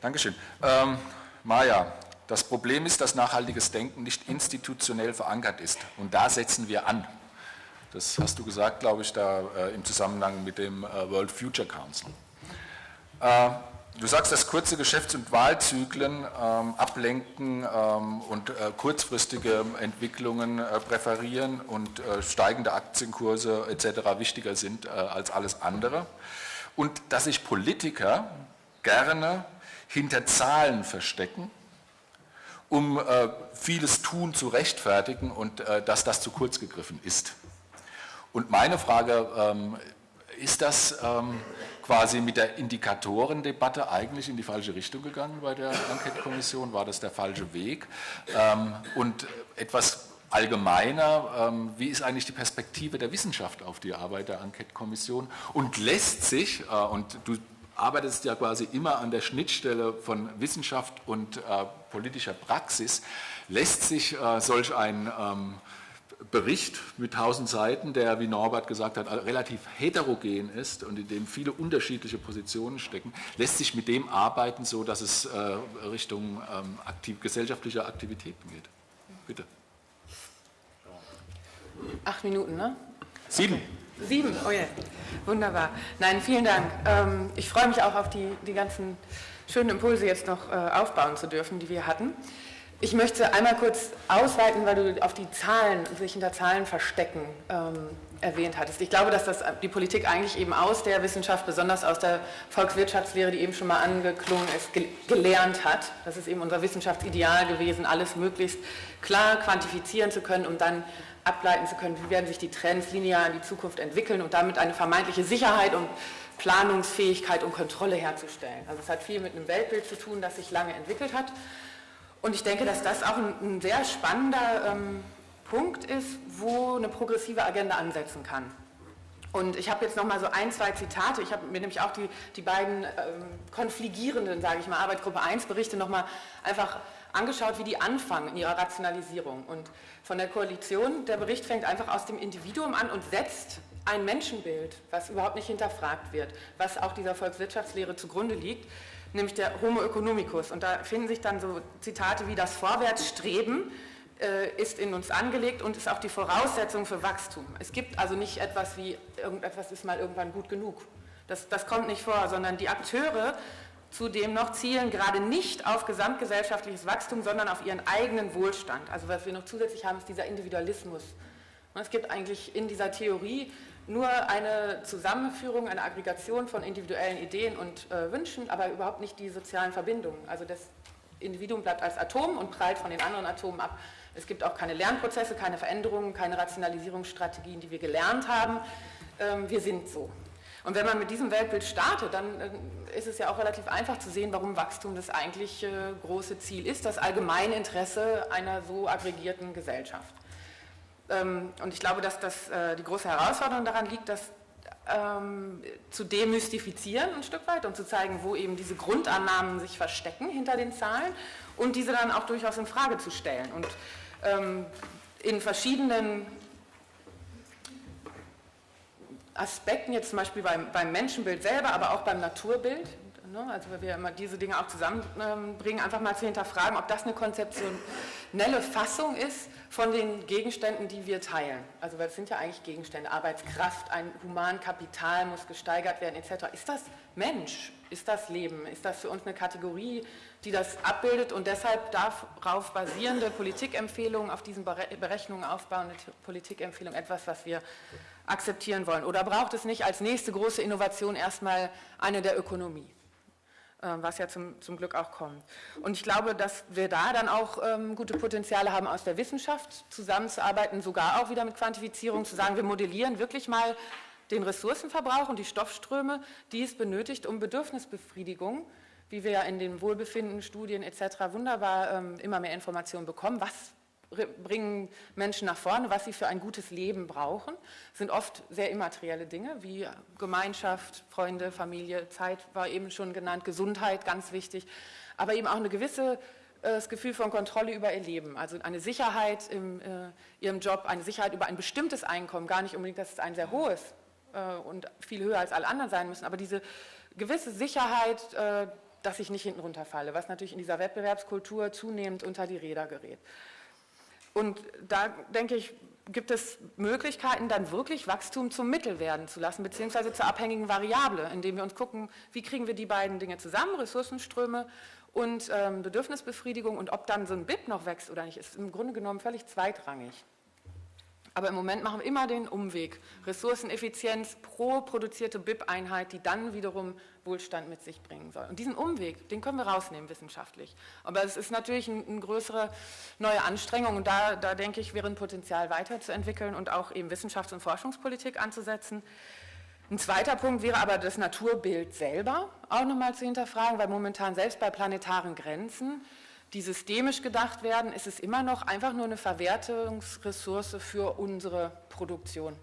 Dankeschön. Ähm, Maja, das Problem ist, dass nachhaltiges Denken nicht institutionell verankert ist. Und da setzen wir an. Das hast du gesagt, glaube ich, da äh, im Zusammenhang mit dem äh, World Future Council. Äh, du sagst, dass kurze Geschäfts- und Wahlzyklen ähm, ablenken ähm, und äh, kurzfristige Entwicklungen äh, präferieren und äh, steigende Aktienkurse etc. wichtiger sind als alles andere. Und dass sich Politiker gerne hinter Zahlen verstecken um äh, vieles Tun zu rechtfertigen und äh, dass das zu kurz gegriffen ist. Und meine Frage, ähm, ist das ähm, quasi mit der Indikatorendebatte eigentlich in die falsche Richtung gegangen bei der Enquete-Kommission? War das der falsche Weg? Ähm, und etwas allgemeiner, ähm, wie ist eigentlich die Perspektive der Wissenschaft auf die Arbeit der Enquete-Kommission? Und lässt sich, äh, und du arbeitest ja quasi immer an der Schnittstelle von Wissenschaft und äh, politischer Praxis, lässt sich äh, solch ein ähm, Bericht mit 1000 Seiten, der, wie Norbert gesagt hat, relativ heterogen ist und in dem viele unterschiedliche Positionen stecken, lässt sich mit dem arbeiten, so dass es äh, Richtung ähm, aktiv, gesellschaftlicher Aktivitäten geht. Bitte. Acht Minuten, ne? Sieben. Sieben, oh ja, wunderbar. Nein, vielen Dank. Ähm, ich freue mich auch auf die, die ganzen schönen Impulse jetzt noch äh, aufbauen zu dürfen, die wir hatten. Ich möchte einmal kurz ausweiten, weil du auf die Zahlen, sich hinter Zahlen verstecken ähm, erwähnt hattest. Ich glaube, dass das die Politik eigentlich eben aus der Wissenschaft, besonders aus der Volkswirtschaftslehre, die eben schon mal angeklungen ist, ge gelernt hat. Das ist eben unser Wissenschaftsideal gewesen, alles möglichst klar quantifizieren zu können, um dann ableiten zu können, wie werden sich die Trends linear in die Zukunft entwickeln und damit eine vermeintliche Sicherheit und Planungsfähigkeit und Kontrolle herzustellen. Also es hat viel mit einem Weltbild zu tun, das sich lange entwickelt hat. Und ich denke, dass das auch ein, ein sehr spannender ähm, Punkt ist, wo eine progressive Agenda ansetzen kann. Und ich habe jetzt noch mal so ein, zwei Zitate. Ich habe mir nämlich auch die, die beiden ähm, konfligierenden, sage ich mal, Arbeitsgruppe 1 Berichte noch mal einfach angeschaut, wie die anfangen in ihrer Rationalisierung. Und von der Koalition, der Bericht fängt einfach aus dem Individuum an und setzt ein Menschenbild, was überhaupt nicht hinterfragt wird, was auch dieser Volkswirtschaftslehre zugrunde liegt, nämlich der Homo economicus. Und da finden sich dann so Zitate wie das Vorwärtsstreben äh, ist in uns angelegt und ist auch die Voraussetzung für Wachstum. Es gibt also nicht etwas wie, irgendetwas ist mal irgendwann gut genug. Das, das kommt nicht vor, sondern die Akteure Zudem noch zielen gerade nicht auf gesamtgesellschaftliches Wachstum, sondern auf ihren eigenen Wohlstand. Also was wir noch zusätzlich haben, ist dieser Individualismus. Es gibt eigentlich in dieser Theorie nur eine Zusammenführung, eine Aggregation von individuellen Ideen und äh, Wünschen, aber überhaupt nicht die sozialen Verbindungen. Also das Individuum bleibt als Atom und prallt von den anderen Atomen ab. Es gibt auch keine Lernprozesse, keine Veränderungen, keine Rationalisierungsstrategien, die wir gelernt haben. Ähm, wir sind so. Und wenn man mit diesem Weltbild startet, dann äh, ist es ja auch relativ einfach zu sehen, warum Wachstum das eigentlich äh, große Ziel ist, das Allgemeininteresse einer so aggregierten Gesellschaft. Ähm, und ich glaube, dass das, äh, die große Herausforderung daran liegt, das ähm, zu demystifizieren ein Stück weit und zu zeigen, wo eben diese Grundannahmen sich verstecken hinter den Zahlen und diese dann auch durchaus in Frage zu stellen. Und ähm, in verschiedenen Aspekten, jetzt zum Beispiel beim, beim Menschenbild selber, aber auch beim Naturbild, ne, also wenn wir immer diese Dinge auch zusammenbringen, einfach mal zu hinterfragen, ob das eine konzeptionelle Fassung ist von den Gegenständen, die wir teilen. Also weil es sind ja eigentlich Gegenstände, Arbeitskraft, ein Humankapital muss gesteigert werden etc. Ist das Mensch? Ist das Leben? Ist das für uns eine Kategorie, die das abbildet und deshalb darauf basierende Politikempfehlungen, auf diesen Berechnungen aufbauende Politikempfehlungen etwas, was wir akzeptieren wollen? Oder braucht es nicht als nächste große Innovation erstmal eine der Ökonomie? Äh, was ja zum, zum Glück auch kommt. Und ich glaube, dass wir da dann auch ähm, gute Potenziale haben, aus der Wissenschaft zusammenzuarbeiten, sogar auch wieder mit Quantifizierung, zu sagen, wir modellieren wirklich mal den Ressourcenverbrauch und die Stoffströme, die es benötigt, um Bedürfnisbefriedigung, wie wir ja in den Wohlbefinden-Studien etc. wunderbar ähm, immer mehr Informationen bekommen, was bringen Menschen nach vorne, was sie für ein gutes Leben brauchen, sind oft sehr immaterielle Dinge wie Gemeinschaft, Freunde, Familie, Zeit war eben schon genannt, Gesundheit, ganz wichtig, aber eben auch eine gewisse äh, das Gefühl von Kontrolle über ihr Leben, also eine Sicherheit in äh, ihrem Job, eine Sicherheit über ein bestimmtes Einkommen, gar nicht unbedingt, dass es ein sehr hohes äh, und viel höher als alle anderen sein müssen, aber diese gewisse Sicherheit, äh, dass ich nicht hinten runterfalle, was natürlich in dieser Wettbewerbskultur zunehmend unter die Räder gerät. Und da denke ich, gibt es Möglichkeiten, dann wirklich Wachstum zum Mittel werden zu lassen, beziehungsweise zur abhängigen Variable, indem wir uns gucken, wie kriegen wir die beiden Dinge zusammen, Ressourcenströme und ähm, Bedürfnisbefriedigung und ob dann so ein BIP noch wächst oder nicht, ist im Grunde genommen völlig zweitrangig. Aber im Moment machen wir immer den Umweg. Ressourceneffizienz pro produzierte BIP-Einheit, die dann wiederum Wohlstand mit sich bringen soll. Und diesen Umweg, den können wir rausnehmen wissenschaftlich. Aber es ist natürlich eine ein größere neue Anstrengung und da, da denke ich, wäre ein Potenzial weiterzuentwickeln und auch eben Wissenschafts- und Forschungspolitik anzusetzen. Ein zweiter Punkt wäre aber das Naturbild selber auch nochmal zu hinterfragen, weil momentan selbst bei planetaren Grenzen die systemisch gedacht werden, ist es immer noch einfach nur eine Verwertungsressource für unsere Produktion.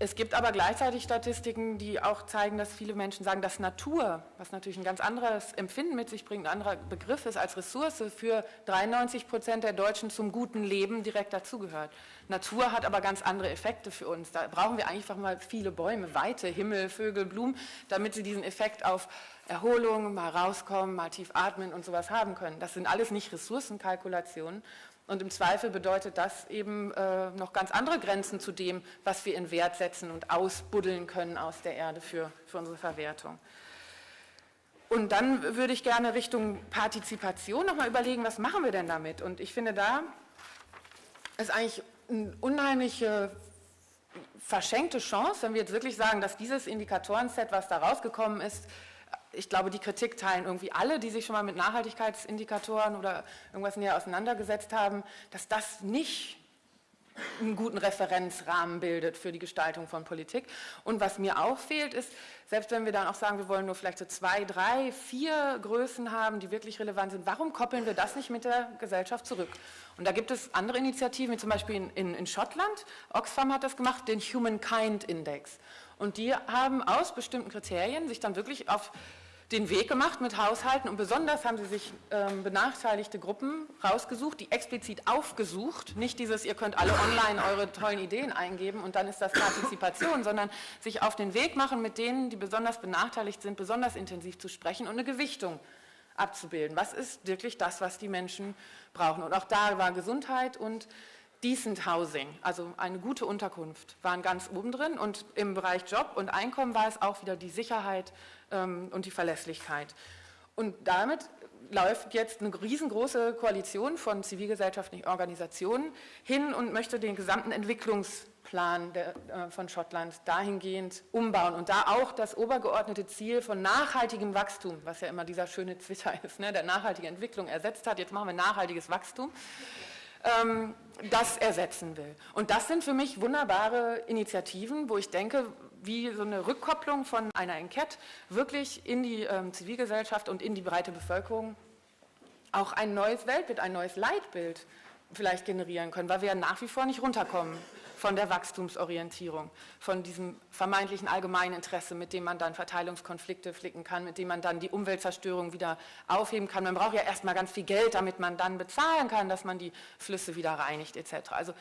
Es gibt aber gleichzeitig Statistiken, die auch zeigen, dass viele Menschen sagen, dass Natur, was natürlich ein ganz anderes Empfinden mit sich bringt, ein anderer Begriff ist als Ressource, für 93 Prozent der Deutschen zum guten Leben direkt dazugehört. Natur hat aber ganz andere Effekte für uns. Da brauchen wir einfach mal viele Bäume, Weite, Himmel, Vögel, Blumen, damit sie diesen Effekt auf Erholung, mal rauskommen, mal tief atmen und sowas haben können. Das sind alles nicht Ressourcenkalkulationen. Und im Zweifel bedeutet das eben äh, noch ganz andere Grenzen zu dem, was wir in Wert setzen und ausbuddeln können aus der Erde für, für unsere Verwertung. Und dann würde ich gerne Richtung Partizipation nochmal überlegen, was machen wir denn damit? Und ich finde, da ist eigentlich eine unheimliche verschenkte Chance, wenn wir jetzt wirklich sagen, dass dieses Indikatorenset, was da rausgekommen ist, ich glaube, die Kritik teilen irgendwie alle, die sich schon mal mit Nachhaltigkeitsindikatoren oder irgendwas näher auseinandergesetzt haben, dass das nicht einen guten Referenzrahmen bildet für die Gestaltung von Politik. Und was mir auch fehlt, ist, selbst wenn wir dann auch sagen, wir wollen nur vielleicht so zwei, drei, vier Größen haben, die wirklich relevant sind, warum koppeln wir das nicht mit der Gesellschaft zurück? Und da gibt es andere Initiativen, wie zum Beispiel in, in, in Schottland, Oxfam hat das gemacht, den Humankind Index. Und die haben aus bestimmten Kriterien sich dann wirklich auf den Weg gemacht mit Haushalten und besonders haben sie sich ähm, benachteiligte Gruppen rausgesucht, die explizit aufgesucht, nicht dieses, ihr könnt alle online eure tollen Ideen eingeben und dann ist das Partizipation, sondern sich auf den Weg machen, mit denen, die besonders benachteiligt sind, besonders intensiv zu sprechen und eine Gewichtung abzubilden. Was ist wirklich das, was die Menschen brauchen? Und auch da war Gesundheit und Decent Housing, also eine gute Unterkunft, waren ganz oben drin und im Bereich Job und Einkommen war es auch wieder die Sicherheit ähm, und die Verlässlichkeit. Und damit läuft jetzt eine riesengroße Koalition von zivilgesellschaftlichen Organisationen hin und möchte den gesamten Entwicklungsplan der, äh, von Schottland dahingehend umbauen und da auch das obergeordnete Ziel von nachhaltigem Wachstum, was ja immer dieser schöne Twitter ist, ne, der nachhaltige Entwicklung ersetzt hat, jetzt machen wir nachhaltiges Wachstum, ähm, das ersetzen will. Und das sind für mich wunderbare Initiativen, wo ich denke, wie so eine Rückkopplung von einer Enquete wirklich in die ähm, Zivilgesellschaft und in die breite Bevölkerung auch ein neues Weltbild, ein neues Leitbild vielleicht generieren können, weil wir nach wie vor nicht runterkommen von der Wachstumsorientierung, von diesem vermeintlichen allgemeinen Interesse, mit dem man dann Verteilungskonflikte flicken kann, mit dem man dann die Umweltzerstörung wieder aufheben kann. Man braucht ja erstmal ganz viel Geld, damit man dann bezahlen kann, dass man die Flüsse wieder reinigt etc. Also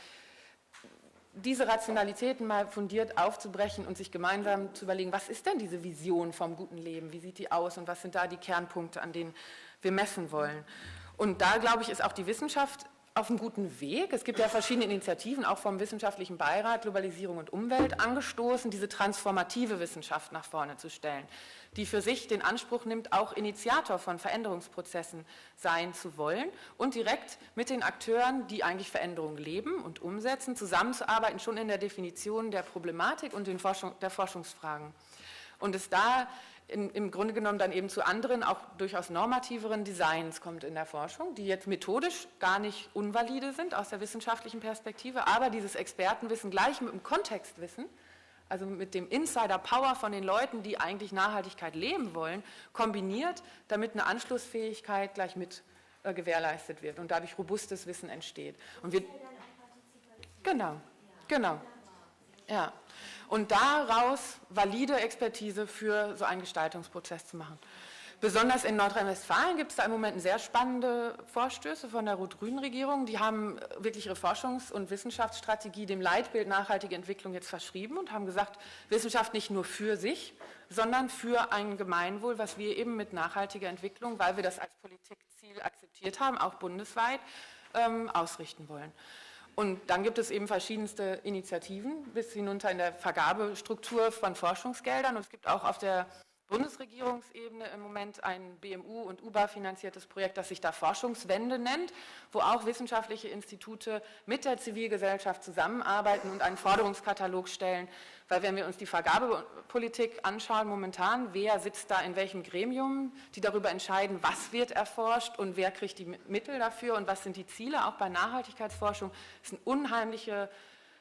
diese Rationalitäten mal fundiert aufzubrechen und sich gemeinsam zu überlegen, was ist denn diese Vision vom guten Leben, wie sieht die aus und was sind da die Kernpunkte, an denen wir messen wollen. Und da, glaube ich, ist auch die Wissenschaft auf einem guten Weg. Es gibt ja verschiedene Initiativen, auch vom Wissenschaftlichen Beirat Globalisierung und Umwelt angestoßen, diese transformative Wissenschaft nach vorne zu stellen, die für sich den Anspruch nimmt, auch Initiator von Veränderungsprozessen sein zu wollen und direkt mit den Akteuren, die eigentlich Veränderungen leben und umsetzen, zusammenzuarbeiten, schon in der Definition der Problematik und Forschung, der Forschungsfragen. Und es da in, im Grunde genommen dann eben zu anderen, auch durchaus normativeren Designs kommt in der Forschung, die jetzt methodisch gar nicht unvalide sind aus der wissenschaftlichen Perspektive, aber dieses Expertenwissen gleich mit dem Kontextwissen, also mit dem Insider-Power von den Leuten, die eigentlich Nachhaltigkeit leben wollen, kombiniert, damit eine Anschlussfähigkeit gleich mit äh, gewährleistet wird und dadurch robustes Wissen entsteht. Und wir, genau, genau, ja und daraus valide Expertise für so einen Gestaltungsprozess zu machen. Besonders in Nordrhein-Westfalen gibt es da im Moment sehr spannende Vorstöße von der rot-grünen Regierung. Die haben wirklich ihre Forschungs- und Wissenschaftsstrategie dem Leitbild nachhaltige Entwicklung jetzt verschrieben und haben gesagt, Wissenschaft nicht nur für sich, sondern für ein Gemeinwohl, was wir eben mit nachhaltiger Entwicklung, weil wir das als Politikziel akzeptiert haben, auch bundesweit, ähm, ausrichten wollen. Und dann gibt es eben verschiedenste Initiativen bis hinunter in der Vergabestruktur von Forschungsgeldern. Und es gibt auch auf der Bundesregierungsebene im Moment ein BMU und UBA finanziertes Projekt, das sich da Forschungswende nennt, wo auch wissenschaftliche Institute mit der Zivilgesellschaft zusammenarbeiten und einen Forderungskatalog stellen. Weil wenn wir uns die Vergabepolitik anschauen momentan, wer sitzt da in welchem Gremium, die darüber entscheiden, was wird erforscht und wer kriegt die Mittel dafür und was sind die Ziele, auch bei Nachhaltigkeitsforschung, ist eine unheimliche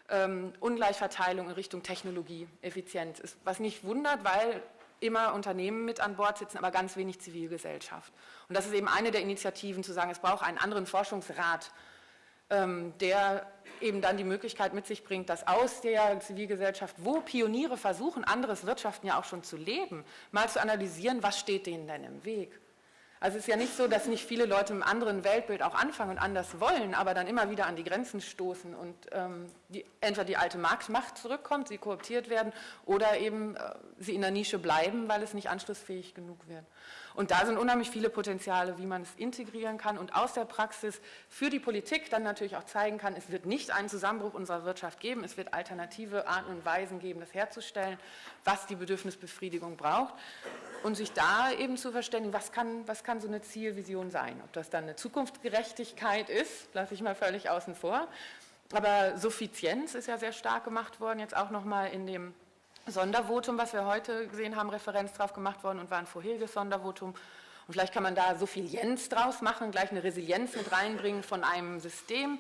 ähm, Ungleichverteilung in Richtung Technologieeffizienz. Was nicht wundert, weil immer Unternehmen mit an Bord sitzen, aber ganz wenig Zivilgesellschaft. Und das ist eben eine der Initiativen, zu sagen, es braucht einen anderen Forschungsrat, ähm, der eben dann die Möglichkeit mit sich bringt, dass aus der Zivilgesellschaft, wo Pioniere versuchen, anderes Wirtschaften ja auch schon zu leben, mal zu analysieren, was steht denen denn im Weg. Also es ist ja nicht so, dass nicht viele Leute im anderen Weltbild auch anfangen und anders wollen, aber dann immer wieder an die Grenzen stoßen und ähm, die, entweder die alte Marktmacht zurückkommt, sie kooptiert werden oder eben äh, sie in der Nische bleiben, weil es nicht anschlussfähig genug wird. Und da sind unheimlich viele Potenziale, wie man es integrieren kann und aus der Praxis für die Politik dann natürlich auch zeigen kann, es wird nicht einen Zusammenbruch unserer Wirtschaft geben, es wird alternative Arten und Weisen geben, das herzustellen, was die Bedürfnisbefriedigung braucht und sich da eben zu verständigen, was kann, was kann so eine Zielvision sein. Ob das dann eine Zukunftsgerechtigkeit ist, lasse ich mal völlig außen vor. Aber Suffizienz ist ja sehr stark gemacht worden, jetzt auch nochmal in dem Sondervotum, was wir heute gesehen haben, Referenz drauf gemacht worden und war ein vorheriges Sondervotum. Und vielleicht kann man da Suffizienz draus machen, gleich eine Resilienz mit reinbringen von einem System,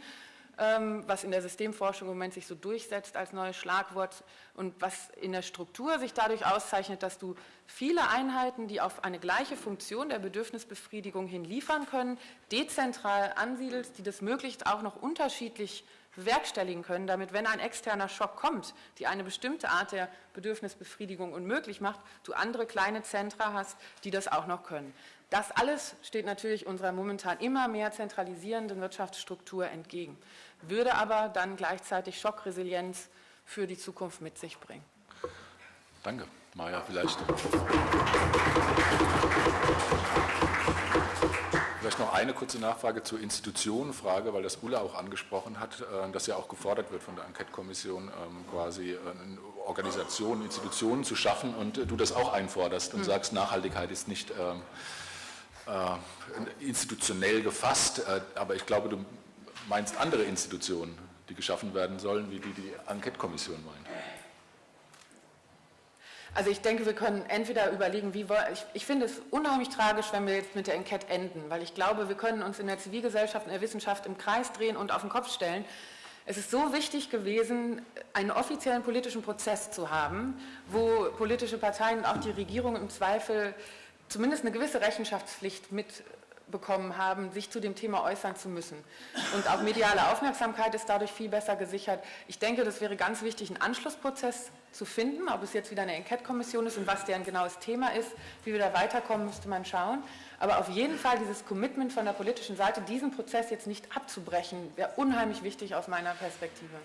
ähm, was in der Systemforschung im Moment sich so durchsetzt als neues Schlagwort und was in der Struktur sich dadurch auszeichnet, dass du viele Einheiten, die auf eine gleiche Funktion der Bedürfnisbefriedigung hin liefern können, dezentral ansiedelst, die das möglichst auch noch unterschiedlich bewerkstelligen können, damit, wenn ein externer Schock kommt, die eine bestimmte Art der Bedürfnisbefriedigung unmöglich macht, du andere kleine Zentra hast, die das auch noch können. Das alles steht natürlich unserer momentan immer mehr zentralisierenden Wirtschaftsstruktur entgegen, würde aber dann gleichzeitig Schockresilienz für die Zukunft mit sich bringen. Danke. Maja, vielleicht. Vielleicht noch eine kurze Nachfrage zur Institutionenfrage, weil das Ulla auch angesprochen hat, äh, dass ja auch gefordert wird von der Enquete-Kommission, ähm, quasi äh, Organisationen, Institutionen zu schaffen und äh, du das auch einforderst und mhm. sagst, Nachhaltigkeit ist nicht ähm, institutionell gefasst, aber ich glaube, du meinst andere Institutionen, die geschaffen werden sollen, wie die die Enquete-Kommission meint. Also ich denke, wir können entweder überlegen, wie ich, ich finde es unheimlich tragisch, wenn wir jetzt mit der Enquete enden, weil ich glaube, wir können uns in der Zivilgesellschaft, in der Wissenschaft im Kreis drehen und auf den Kopf stellen. Es ist so wichtig gewesen, einen offiziellen politischen Prozess zu haben, wo politische Parteien und auch die Regierung im Zweifel zumindest eine gewisse Rechenschaftspflicht mit bekommen haben, sich zu dem Thema äußern zu müssen. Und auch mediale Aufmerksamkeit ist dadurch viel besser gesichert. Ich denke, das wäre ganz wichtig, einen Anschlussprozess zu finden, ob es jetzt wieder eine Enquete-Kommission ist und was deren genaues Thema ist, wie wir da weiterkommen, müsste man schauen. Aber auf jeden Fall dieses Commitment von der politischen Seite, diesen Prozess jetzt nicht abzubrechen, wäre unheimlich wichtig aus meiner Perspektive.